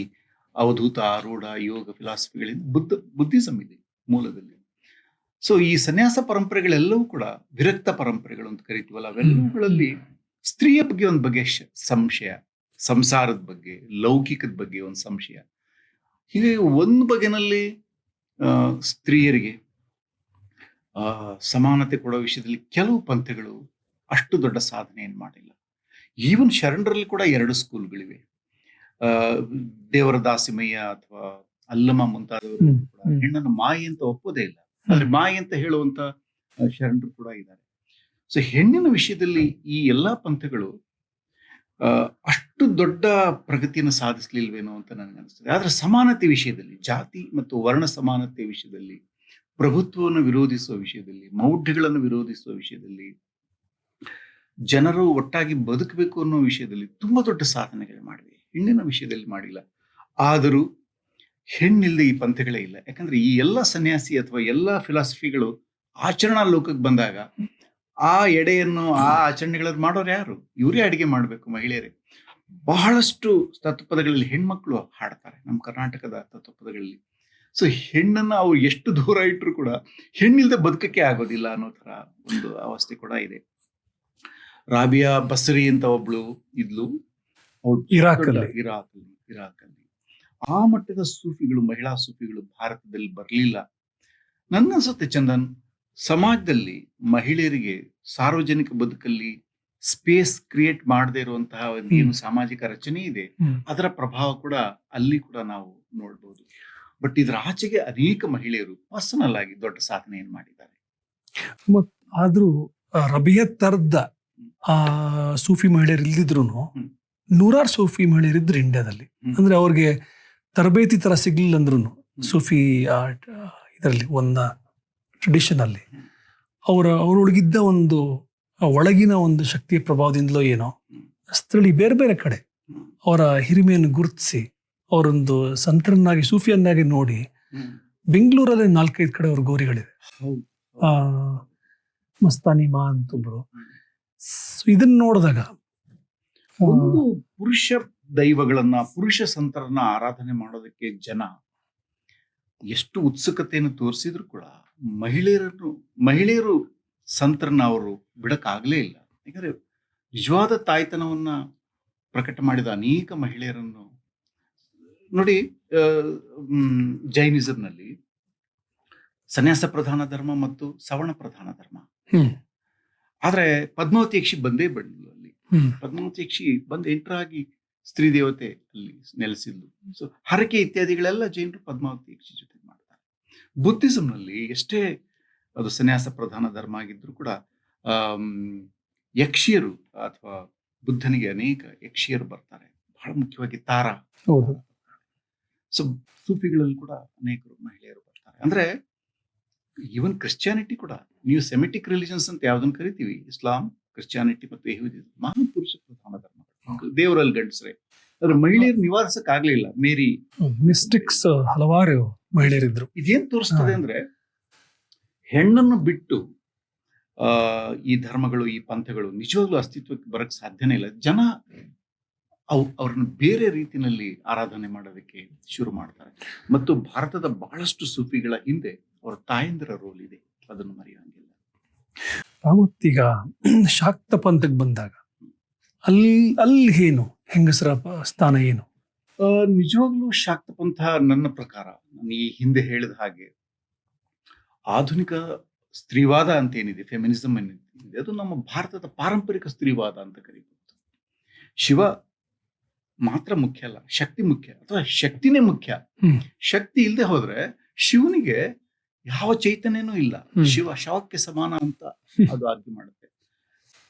ಅವಧೂತ ಆರೂಢ ಯೋಗ ಫಿಲಾಸಫಿಗಳಿಂದ ಬುದ್ಧ ಬುದ್ಧಿಸಮ್ ಇದೆ ಮೂಲದಲ್ಲಿ. ಸೊ ಈ ಸನ್ಯಾಸ ಪರಂಪರೆಗಳೆಲ್ಲವೂ ಕೂಡ ವಿರಕ್ತ ಪರಂಪರೆಗಳು ಅಂತ ಕರಿತೀವಲ್ಲ ಅವೆಲ್ಲವುಗಳಲ್ಲಿ ಸ್ತ್ರೀಯ ಬಗ್ಗೆ ಒಂದು ಬಗ್ಗೆ ಸಂಶಯ ಸಂಸಾರದ ಬಗ್ಗೆ ಲೌಕಿಕದ ಬಗ್ಗೆ ಒಂದು ಸಂಶಯ. ಹೀಗೆ ಒಂದು ಬಗೆನಲ್ಲಿ ಸ್ತ್ರೀಯರಿಗೆ ಸಮಾನತೆ ಕೊಡೋ ವಿಷಯದಲ್ಲಿ ಕೆಲವು ಪಂಥಗಳು ಅಷ್ಟು ದೊಡ್ಡ ಸಾಧನೆಯನ್ನು ಮಾಡಿಲ್ಲ. ಈವನ್ ಶರಣರಲ್ಲಿ ಕೂಡ ಎರಡು ಸ್ಕೂಲ್ಗಳಿವೆ. ಆ, ದೇವರ ದಾಸಿಮಯ್ಯ ಅಥವಾ ಅಲ್ಲಮ ಮುಂತಾದವರು ಕೂಡ ಹೆಣ್ಣನ್ನು ಮಾಯಿ ಅಂತ ಒಪ್ಪೋದೇ ಇಲ್ಲ. ಆದ್ರೆ ಮಾಯಿ ಅಂತ ಹೇಳುವಂತ ಶರಣರು ಕೂಡ ಇದ್ದಾರೆ. ಸೊ ಹೆಣ್ಣಿನ ವಿಷಯದಲ್ಲಿ ಈ ಎಲ್ಲಾ ಪಂಥಗಳು ಅಷ್ಟು ದೊಡ್ಡ ಪ್ರಗತಿಯನ್ನು ಸಾಧಿಸ್ಲಿಲ್ವೇನೋ ಅಂತ ನನಗೆ ಅನಿಸ್ತದೆ ಆದ್ರೆ ಸಮಾನತೆ ವಿಷಯದಲ್ಲಿ ಜಾತಿ ಮತ್ತು ವರ್ಣ ಸಮಾನತೆ ವಿಷಯದಲ್ಲಿ ಪ್ರಭುತ್ವವನ್ನು ವಿರೋಧಿಸುವ ವಿಷಯದಲ್ಲಿ, ಮೌಢ್ಯಗಳನ್ನು ವಿರೋಧಿಸುವ ವಿಷಯದಲ್ಲಿ, ಜನರು ಒಟ್ಟಾಗಿ ಬದುಕಬೇಕು ಅನ್ನೋ ವಿಷಯದಲ್ಲಿ ತುಂಬಾ ದೊಡ್ಡ ಸಾಧನೆಗಳು ಮಾಡಿವೆ. ಹೆಣ್ಣಿನ ವಿಷಯದಲ್ಲಿ ಮಾಡಿಲ್ಲ. ಆದರೂ ಹೆಣ್ಣಿಲ್ಲದೆ ಈ ಪಂಥಗಳೇ ಇಲ್ಲ. ಯಾಕಂದ್ರೆ ಈ ಎಲ್ಲ ಸನ್ಯಾಸಿ ಅಥವಾ ಎಲ್ಲ ಫಿಲಾಸಫಿಗಳು ಆಚರಣಾ ಲೋಕಕ್ಕೆ ಬಂದಾಗ ಆ ಎಡೆಯನ್ನು, ಆ ಆಚರಣೆಗಳನ್ನು ಮಾಡೋರು ಯಾರು? ಇವರೇ ಅಡಿಗೆ ಮಾಡಬೇಕು ಮಹಿಳೆಯರೇ. ಬಹಳಷ್ಟು ತತ್ವಪದಗಳಲ್ಲಿ ಹೆಣ್ಮಕ್ಳು ಹಾಡ್ತಾರೆ. ನಮ್ಮ ಕರ್ನಾಟಕದ ತತ್ವಪದಗಳಲ್ಲಿ ಸೊ ಹೆಣ್ಣನ್ನ ಅವ್ರು ಎಷ್ಟು ದೂರ ಇಟ್ಟರು ಕೂಡ ಹೆಣ್ಣಿಲ್ದೆ ಬದುಕಕ್ಕೆ ಆಗೋದಿಲ್ಲ ಅನ್ನೋ ತರ ಒಂದು ಅವಸ್ಥೆ ಕೂಡ ಇದೆ. ರಾಬಿಯಾ ಬಸರಿ ಅಂತ ಒಬ್ಳು ಇದ್ಲು. ಇರಾಕ್ ಇರಾಕಲ್ಲಿ. ಇರಾಕ್ ಇರಾಕ್ ಅಲ್ಲಿ ಆ ಮಟ್ಟದ ಸೂಫಿಗಳು ಮಹಿಳಾ ಸೂಫಿಗಳು ಭಾರತದಲ್ಲಿ ಬರಲಿಲ್ಲ. ಸತ್ಯ ಚಂದನ್ ಸಮಾಜದಲ್ಲಿ ಮಹಿಳೆಯರಿಗೆ ಸಾರ್ವಜನಿಕ ಬದುಕಲ್ಲಿ ಸ್ಪೇಸ್ ಕ್ರಿಯೇಟ್ ಮಾಡದೇ ಇರುವಂತಹ ಒಂದು ಏನು ಸಾಮಾಜಿಕ ರಚನೆ ಇದೆ ಅದರ ಪ್ರಭಾವ ಕೂಡ ಅಲ್ಲಿ ಕೂಡ ನಾವು ನೋಡ್ಬೋದು. ಬಟ್ ಇದರ ಆಚೆಗೆ ಅನೇಕ ಮಹಿಳೆಯರು ಪರ್ಸನಲ್ ಆಗಿ ದೊಡ್ಡ ಸಾಧನೆಯನ್ನು ಮಾಡಿದ್ದಾರೆ. ಆದ್ರೂ ಆದರೂ ರಬಿಯ ತರದ ಆ ಸೂಫಿ ಮಹಿಳೆಯರು ಇಲ್ದಿದ್ರು ನೂರಾರು ಸೂಫಿ ಮಹಿಳೆಯರಿದ್ರು ಇಂಡಿಯಾದಲ್ಲಿ. ಅಂದ್ರೆ ಅವ್ರಿಗೆ ತರಬೇತಿ ತರ ಸಿಗ್ಲಿಲ್ಲ ಅಂದ್ರು ಸೂಫಿ ಇದರಲ್ಲಿ ಒಂದ ಟ್ರೆಡಿಷನ್ ಅಲ್ಲಿ. ಅವರ ಅವರೊಳಗಿದ್ದ ಒಂದು ಒಳಗಿನ ಒಂದು ಶಕ್ತಿಯ ಪ್ರಭಾವದಿಂದಲೋ ಏನೋ. ಸ್ಥಳೀಯ ಬೇರೆ ಬೇರೆ ಕಡೆ ಅವರ ಹಿರಿಮೆಯನ್ನು ಗುರುತಿಸಿ ಅವರೊಂದು ಸಂತರನ್ನಾಗಿ ಸೂಫಿಯನ್ನಾಗಿ ನೋಡಿ. ಬೆಂಗಳೂರಲ್ಲಿ ನಾಲ್ಕೈದು ಕಡೆ ಅವ್ರ ಗೋರಿಗಳಿವೆ. ಆ ಮಸ್ತಾನಿ ಮಾ ಅಂತೊಬ್ರು ಇದನ್ನ ನೋಡಿದಾಗ ಒಂದು ಪುರುಷ ದೈವಗಳನ್ನ ಪುರುಷ ಸಂತರನ್ನ ಆರಾಧನೆ ಮಾಡೋದಕ್ಕೆ ಜನ ಎಷ್ಟು ಉತ್ಸುಕತೆಯನ್ನು ತೋರಿಸಿದ್ರು ಕೂಡ ಮಹಿಳೆಯರನ್ನು ಮಹಿಳೆಯರು ಸಂತರನ್ನ ಅವರು ಬಿಡಕ್ಕಾಗಲೇ ಇಲ್ಲ. ಯಾಕಂದ್ರೆ ನಿಜವಾದ ತಾಯ್ತನವನ್ನ ಪ್ರಕಟ ಮಾಡಿದ ಅನೇಕ ಮಹಿಳೆಯರನ್ನು ನೋಡಿ ಜೈನಿಸಂನಲ್ಲಿ ಸನ್ಯಾಸ ಪ್ರಧಾನ ಧರ್ಮ ಮತ್ತು ಸವರ್ಣ ಪ್ರಧಾನ ಧರ್ಮ. ಆದ್ರೆ ಪದ್ಮಾವತಿ ಯಕ್ಷಿ ಬಂದೇ ಬಂದ್ಲು ಅಲ್ಲಿ. ಹ್ಮ್. ಪದ್ಮಾವತಿ ಯಕ್ಷಿ ಬಂದು ಎಂಟರಾಗಿ ಸ್ತ್ರೀ ದೇವತೆ ಅಲ್ಲಿ ನೆಲೆಸಿದ್ಲು ಸೊ ಹರಕೆ ಇತ್ಯಾದಿಗಳೆಲ್ಲ ಜೈನರು ಪದ್ಮಾವತಿ ಯಕ್ಷಿ ಜೊತೆ ಮಾಡ್ತಾರೆ. ಬುದ್ಧಿಸಂನಲ್ಲಿ ಎಷ್ಟೇ ಅದು ಸನ್ಯಾಸ ಪ್ರಧಾನ ಧರ್ಮ ಆಗಿದ್ರು ಕೂಡ ಯಕ್ಷಿಯರು ಅಥವಾ ಬುದ್ಧನಿಗೆ ಅನೇಕ ಯಕ್ಷಿಯರು ಬರ್ತಾರೆ. ಬಹಳ ಮುಖ್ಯವಾಗಿ ತಾರಾ. ಸೊ ಸೂಫಿಗಳಲ್ಲಿ ಕೂಡ ಅನೇಕರು ಮಹಿಳೆಯರು ಬರ್ತಾರೆ. ಅಂದ್ರೆ ಈವನ್ ಕ್ರಿಶ್ಚಿಯಾನಿಟಿ ಕೂಡ ನೀವು ಸೆಮಿಟಿಕ್ ರಿಲಿಜನ್ಸ್ ಅಂತ ಯಾವ್ದನ್ನ ಕರಿತೀವಿ? ಇಸ್ಲಾಂ ಕ್ರಿಶ್ಚಿಯಾನಿಟಿ ಮತ್ತು ಯಹೂದಿ ಮಹಾಪುರುಷ ಪ್ರಧಾನ ಧರ್ಮ ದೇವರಲ್ಲಿ ಗಂಡಸ್ರೆ. ಅದ್ರ ಮಹಿಳೆಯರು ನಿವಾರಿಸಕ್ ಆಗ್ಲಿಲ್ಲ ಮೇರಿ. ಮಿಸ್ಟಿಕ್ಸ್ ಹಲವಾರು ಮಹಿಳೆಯರಿದ್ರು. ಇದೇನ್ ತೋರಿಸ್ತದೆ ಅಂದ್ರೆ ಹೆಣ್ಣನ್ನು ಬಿಟ್ಟು ಆ ಈ ಧರ್ಮಗಳು ಈ ಪಂಥಗಳು ನಿಜವಾಗ್ಲೂ ಅಸ್ತಿತ್ವಕ್ಕೆ ಬರಕ್ ಸಾಧ್ಯನೇ ಇಲ್ಲ. ಜನ ಅವ್ ಅವ್ರನ್ನ ಬೇರೆ ರೀತಿಯಲ್ಲಿ ಆರಾಧನೆ ಮಾಡೋದಕ್ಕೆ ಶುರು ಮಾಡ್ತಾರೆ. ಮತ್ತು ಭಾರತದ ಬಹಳಷ್ಟು ಸೂಫಿಗಳ ಹಿಂದೆ ಅವರ ತಾಯಂದಿರ ರೋಲ್ ಇದೆ. ಅದನ್ನು ಮರೆಯೋಂಗಿಲ್ಲ ಮತ್ತೀಗ ಶಾಕ್ತ ಪಂಥಕ್ಕೆ ಬಂದಾಗ ಅಲ್ಲಿ ಅಲ್ಲಿ ಏನು? ಹೆಂಗಸರ ಸ್ಥಾನ ಏನು? ನಿಜವಾಗ್ಲೂ ಶಾಕ್ತ ಪಂಥ ನನ್ನ ಪ್ರಕಾರ ನಾನು ಈ ಹಿಂದೆ ಹೇಳಿದ ಹಾಗೆ ಆಧುನಿಕ ಸ್ತ್ರೀವಾದ ಅಂತ ಏನಿದೆ ಫೆಮಿನಿಸಮ್ ಏನಿದೆ ಅದು ನಮ್ಮ ಭಾರತದ ಪಾರಂಪರಿಕ ಸ್ತ್ರೀವಾದ ಅಂತ ಕರಿಬಹುದು. ಶಿವ ಮಾತ್ರ ಮುಖ್ಯ ಅಲ್ಲ ಶಕ್ತಿ ಮುಖ್ಯ ಅಥವಾ ಶಕ್ತಿನೇ ಮುಖ್ಯ. ಶಕ್ತಿ ಇಲ್ಲದೆ ಹೋದ್ರೆ ಶಿವನಿಗೆ ಯಾವ ಚೈತನ್ಯನೂ ಇಲ್ಲ. ಶಿವ ಶವಕ್ಕೆ ಸಮಾನ ಅಂತ ಅದು ಆರ್ಗ್ಯೂ ಮಾಡುತ್ತೆ.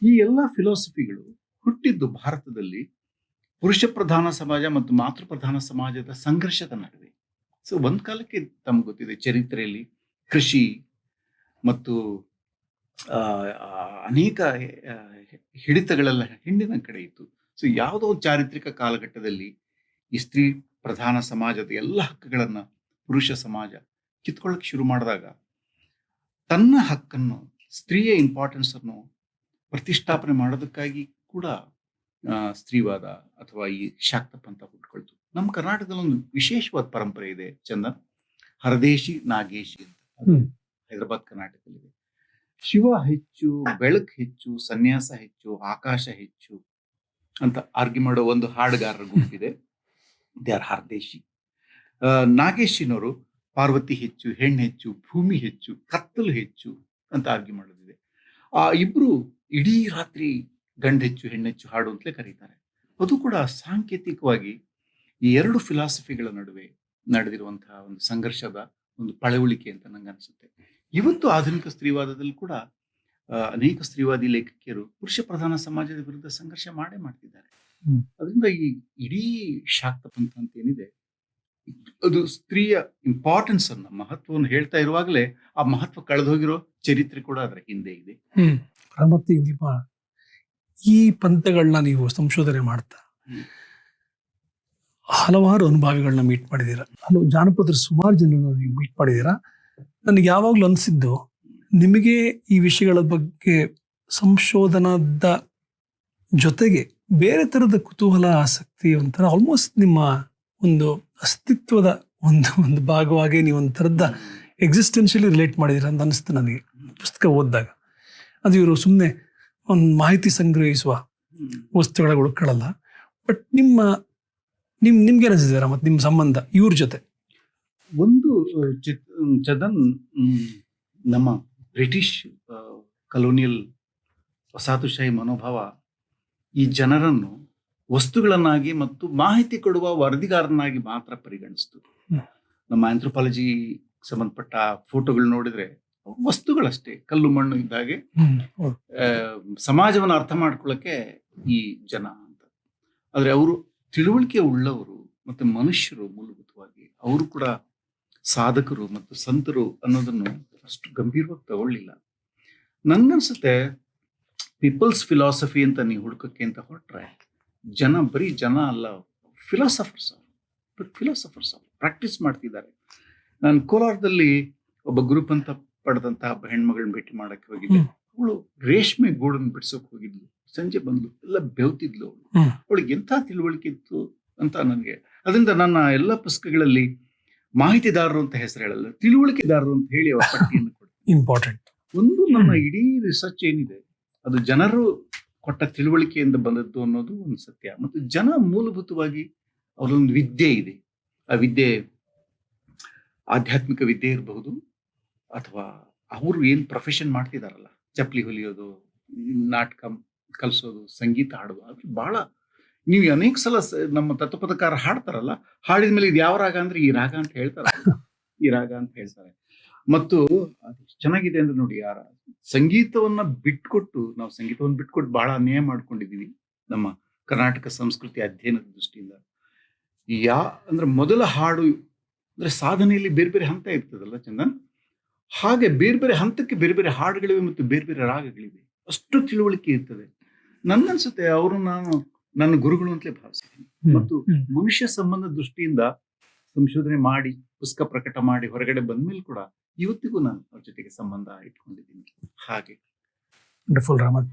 ಈ ಎಲ್ಲ ಫಿಲಾಸಫಿಗಳು ಹುಟ್ಟಿದ್ದು ಭಾರತದಲ್ಲಿ ಪುರುಷ ಪ್ರಧಾನ ಸಮಾಜ ಮತ್ತು ಮಾತೃ ಪ್ರಧಾನ ಸಮಾಜದ ಸಂಘರ್ಷದ ನಡುವೆ. ಸೊ ಒಂದ್ ಕಾಲಕ್ಕೆ ತಮ್ಗೆ ಗೊತ್ತಿದೆ ಚರಿತ್ರೆಯಲ್ಲಿ ಕೃಷಿ ಮತ್ತು ಅನೇಕ ಹಿಡಿತಗಳೆಲ್ಲ ಹೆಣ್ಣಿನ ಕಡೆ ಇತ್ತು. ಸೊ ಯಾವುದೋ ಒಂದು ಚಾರಿತ್ರಿಕ ಕಾಲಘಟ್ಟದಲ್ಲಿ ಈ ಸ್ತ್ರೀ ಪ್ರಧಾನ ಸಮಾಜದ ಎಲ್ಲ ಹಕ್ಕುಗಳನ್ನ ಪುರುಷ ಸಮಾಜ ಕಿತ್ಕೊಳ್ಳಕ್ಕೆ ಶುರು ಮಾಡಿದಾಗ ತನ್ನ ಹಕ್ಕನ್ನು ಸ್ತ್ರೀಯ ಇಂಪಾರ್ಟೆನ್ಸ್ ಅನ್ನು ಪ್ರತಿಷ್ಠಾಪನೆ ಮಾಡೋದಕ್ಕಾಗಿ ಕೂಡ ಸ್ತ್ರೀವಾದ ಅಥವಾ ಈ ಶಾಕ್ತ ಪಂಥ ಹುಟ್ಕೊಳ್ತು. ನಮ್ಮ ಕರ್ನಾಟಕದಲ್ಲಿ ಒಂದು ವಿಶೇಷವಾದ ಪರಂಪರೆ ಇದೆ ಚಂದನ್. ಹರದೇಶಿ ನಾಗೇಶಿ ಅಂತ. ಹೈದರಾಬಾದ್ ಕರ್ನಾಟಕದಲ್ಲಿದೆ. ಶಿವ ಹೆಚ್ಚು ಬೆಳಕು ಹೆಚ್ಚು ಸನ್ಯಾಸ ಹೆಚ್ಚು ಆಕಾಶ ಹೆಚ್ಚು ಅಂತ ಆರ್ಗ್ಯೂ ಮಾಡೋ ಒಂದು ಹಾಡುಗಾರರ ಗುಂಪಿದೆ ದೇ ಆರ್ ಹಾರ್ದೇಶಿ. ನಾಗೇಶಿನವರು ಪಾರ್ವತಿ ಹೆಚ್ಚು ಹೆಣ್ಣು ಹೆಚ್ಚು ಭೂಮಿ ಹೆಚ್ಚು ಕತ್ತಲು ಹೆಚ್ಚು ಅಂತ ಆರ್ಗ್ಯೂ ಮಾಡೋದಿದೆ. ಆ ಇಬ್ರು ಇಡೀ ರಾತ್ರಿ ಗಂಡು ಹೆಚ್ಚು ಹೆಣ್ಣೆಚ್ಚು ಹಾಡು ಅಂತಲೇ ಕರೀತಾರೆ. ಅದು ಕೂಡ ಸಾಂಕೇತಿಕವಾಗಿ ಈ ಎರಡು ಫಿಲಾಸಫಿಗಳ ನಡುವೆ ನಡೆದಿರುವಂತಹ ಒಂದು ಸಂಘರ್ಷದ ಒಂದು ಪಳವಳಿಕೆ ಅಂತ ನಂಗೆ ಅನಿಸುತ್ತೆ ಇವತ್ತು ಆಧುನಿಕ ಸ್ತ್ರೀವಾದದಲ್ಲಿ ಕೂಡ ಅನೇಕ ಸ್ತ್ರೀವಾದಿ ಲೇಖಕಿಯರು ಪುರುಷ ಪ್ರಧಾನ ಸಮಾಜದ ವಿರುದ್ಧ ಸಂಘರ್ಷ ಮಾಡೇ ಮಾಡ್ತಿದ್ದಾರೆ. ಅದರಿಂದ ಈ ಇಡೀ ಶಾಕ್ತ ಪಂಥ ಅಂತ ಏನಿದೆ ಅದು ಸ್ತ್ರೀಯ ಇಂಪಾರ್ಟೆನ್ಸ್ ಅನ್ನ ಮಹತ್ವವನ್ನು ಹೇಳ್ತಾ ಇರುವಾಗಲೇ ಆ ಮಹತ್ವ ಕಳೆದೋಗಿರೋ ಚರಿತ್ರೆ ಕೂಡ ಅದರ ಹಿಂದೆ ಇದೆ. ಮತ್ತೆ ಈ ಪಂಥಗಳನ್ನ ನೀವು ಸಂಶೋಧನೆ ಮಾಡ್ತಾ. ಹಲವಾರು ಅನುಭವಿಗಳನ್ನ ಮೀಟ್ ಮಾಡಿದ್ದೀರಾ. ಹಲವು ಜಾನಪದರ ಸುಮಾರು ಜನರನ್ನ ನೀವು ಮೀಟ್ ಮಾಡಿದೀರ ನನಗೆ ಯಾವಾಗಲೂ ಅನಿಸಿದ್ದು ನಿಮಗೆ ಈ ವಿಷಯಗಳ ಬಗ್ಗೆ ಸಂಶೋಧನದ ಜೊತೆಗೆ ಬೇರೆ ಥರದ ಕುತೂಹಲ, ಆಸಕ್ತಿ ಒಂಥರ ಆಲ್ಮೋಸ್ಟ್ ನಿಮ್ಮ ಒಂದು ಅಸ್ತಿತ್ವದ ಒಂದು ಒಂದು ಭಾಗವಾಗಿ ನೀವು ಒಂದು ಥರದ ಎಕ್ಸಿಸ್ಟೆನ್ಷಿಯಲಿ ರಿಲೇಟ್ ಮಾಡಿದಿರ ಅಂತ ಅನಿಸ್ತು ನನಗೆ ಪುಸ್ತಕ ಓದಿದಾಗ. ಅದು ಇವರು ಸುಮ್ಮನೆ ಒಂದು ಮಾಹಿತಿ ಸಂಗ್ರಹಿಸುವ ವಸ್ತುಗಳ ಹುಡುಕಳಲ್ಲ ಬಟ್ ನಿಮ್ಮ, ನಿಮ್, ನಿಮ್ಗೆ ಅನಿಸಿದಾರ ಮತ್ತು ನಿಮ್ಮ ಸಂಬಂಧ ಇವ್ರ ಜೊತೆ? ಒಂದು, ಚಿತ್, ಚದನ್ ನಮ್ಮ ಬ್ರಿಟಿಷ್ ಕಲೋನಿಯಲ್ ವಸಾಹತುಶಾಹಿ ಮನೋಭಾವ ಈ ಜನರನ್ನು ವಸ್ತುಗಳನ್ನಾಗಿ ಮತ್ತು ಮಾಹಿತಿ ಕೊಡುವ ವರದಿಗಾರನಾಗಿ ಮಾತ್ರ ಪರಿಗಣಿಸ್ತು. ನಮ್ಮ ಆಂಥ್ರೋಪಾಲಜಿ ಸಂಬಂಧಪಟ್ಟ ಫೋಟೋಗಳು ನೋಡಿದ್ರೆ ವಸ್ತುಗಳಷ್ಟೇ ಕಲ್ಲು ಮಣ್ಣು ಇದ್ದಾಗೆ ಸಮಾಜವನ್ನು ಅರ್ಥ ಮಾಡ್ಕೊಳ್ಳಕ್ಕೆ ಈ ಜನ ಅಂತ. ಆದರೆ ಅವರು ತಿಳುವಳಿಕೆ ಉಳ್ಳವರು ಮತ್ತೆ ಮನುಷ್ಯರು ಮೂಲಭೂತವಾಗಿ ಅವರು ಕೂಡ ಸಾಧಕರು ಮತ್ತು ಸಂತರು ಅನ್ನೋದನ್ನು ಅಷ್ಟು ಗಂಭೀರವಾಗಿ ತಗೊಳ್ಳಿಲ್ಲ. ನನ್ಗನ್ಸುತ್ತೆ ಪೀಪಲ್ಸ್ ಫಿಲಾಸಫಿ ಅಂತ ನೀವು ಹುಡುಕಕ್ಕೆ ಅಂತ ಹೊರಟ್ರೆ ಜನ ಬರೀ ಜನ ಅಲ್ಲ ಫಿಲಾಸಫರ್ಸ್ ಬಟ್ ಫಿಲಾಸಫರ್ಸ್ ಪ್ರಾಕ್ಟೀಸ್ ಮಾಡ್ತಿದ್ದಾರೆ. ನಾನು ಕೋಲಾರದಲ್ಲಿ ಒಬ್ಬ ಗ್ರೂಪ್ ಅಂತ ಪಡೆದಂತಹ ಹೆಣ್ಮಗಳನ್ನ ಭೇಟಿ ಮಾಡಕ್ಕೆ ಹೋಗಿದ್ದೆ. ಅವಳು ರೇಷ್ಮೆ ಗೂಡನ್ನು ಬಿಡ್ಸೋಕ್ ಹೋಗಿದ್ಲು. ಸಂಜೆ ಬಂದ್ಲು ಎಲ್ಲ ಬೆವ್ತಿದ್ಲು ಅವಳು. ಅವಳಿಗೆ ಎಂಥ ತಿಳುವಳಿಕೆ ಇತ್ತು ಅಂತ ನನಗೆ ಅದರಿಂದ ನನ್ನ ಎಲ್ಲ ಪುಸ್ತಕಗಳಲ್ಲಿ ಮಾಹಿತಿದಾರರು ಅಂತ ಹೆಸರು ಹೇಳಲ್ಲ ತಿಳುವಳಿಕೆದಾರರು ಅಂತ ಹೇಳಿ ಅವರ ಪಟ್ಟಿಯನ್ನು ಇಂಪಾರ್ಟೆಂಟ್ ಒಂದು ನಮ್ಮ ಇಡೀ ರಿಸರ್ಚ್ ಏನಿದೆ ಅದು ಜನರು ಕೊಟ್ಟ ತಿಳುವಳಿಕೆಯಿಂದ ಬಂದದ್ದು ಅನ್ನೋದು ಒಂದು ಸತ್ಯ. ಮತ್ತು ಜನ ಮೂಲಭೂತವಾಗಿ ಅವರೊಂದು ವಿದ್ಯೆ ಇದೆ. ಆ ವಿದ್ಯೆ ಆಧ್ಯಾತ್ಮಿಕ ವಿದ್ಯೆ ಇರಬಹುದು ಅಥವಾ ಅವರು ಏನು ಪ್ರೊಫೆಷನ್ ಮಾಡ್ತಿದಾರಲ್ಲ ಚಪ್ಪಲಿ ಹೊಲಿಯೋದು ನಾಟಕ ಕಲಿಸೋದು ಸಂಗೀತ ಹಾಡೋದು ಅದು ಬಹಳ ನೀವು ಅನೇಕ ಸಲ ನಮ್ಮ ತತ್ವಪದಕಾರ ಹಾಡ್ತಾರಲ್ಲ, ಹಾಡಿದ ಮೇಲೆ ಇದು ಯಾವ ರಾಗ ಅಂದ್ರೆ ಈ ರಾಗ ಅಂತ ಹೇಳ್ತಾರೆ. ಈ ರಾಗ ಅಂತ ಹೇಳ್ತಾರೆ. ಮತ್ತು ಚೆನ್ನಾಗಿದೆ ಅಂದ್ರೆ ನೋಡಿ ಯಾರ ಸಂಗೀತವನ್ನ ಬಿಟ್ಕೊಟ್ಟು, ನಾವು ಸಂಗೀತವನ್ನು ಬಿಟ್ಕೊಟ್ಟು ಬಹಳ ಅನ್ಯಾಯ ಮಾಡ್ಕೊಂಡಿದೀವಿ ನಮ್ಮ ಕರ್ನಾಟಕ ಸಂಸ್ಕೃತಿ ಅಧ್ಯಯನದ ದೃಷ್ಟಿಯಿಂದ. ಯಾ, ಅಂದ್ರೆ ಮೊದಲ ಹಾಡು ಅಂದ್ರೆ ಸಾಧನೆಯಲ್ಲಿ ಬೇರೆ ಬೇರೆ ಹಂತ ಇರ್ತದಲ್ಲ ಚಂದನ್? ಹಾಗೆ ಬೇರೆ ಬೇರೆ ಹಂತಕ್ಕೆ ಬೇರೆ ಬೇರೆ ಹಾಡುಗಳಿವೆ ಮತ್ತು ಬೇರೆ ಬೇರೆ ರಾಗಗಳಿವೆ. ಅಷ್ಟು ತಿಳುವಳಿಕೆ ಇರ್ತದೆ. ನನ್ನನ್ಸುತ್ತೆ, ಅವರು ನಾನು ನನ್ನ ಗುರುಗಳು ಅಂತಲೇ ಭಾವಿಸ್ತೀನಿ. ಮತ್ತು ಮನುಷ್ಯ ಸಂಬಂಧ ದೃಷ್ಟಿಯಿಂದ ಸಂಶೋಧನೆ ಮಾಡಿ ಪುಸ್ತಕ ಪ್ರಕಟ ಮಾಡಿ ಹೊರಗಡೆ ಬಂದ್ಮೇಲೆ ಕೂಡ ಇವತ್ತಿಗೂ ನಾನು ಅವ್ರ ಜೊತೆಗೆ ಸಂಬಂಧ ಇಟ್ಕೊಂಡಿದ್ದೀನಿ. ಹಾಗೆ. ವಂಡರ್ಫುಲ್ ರಾಮತ್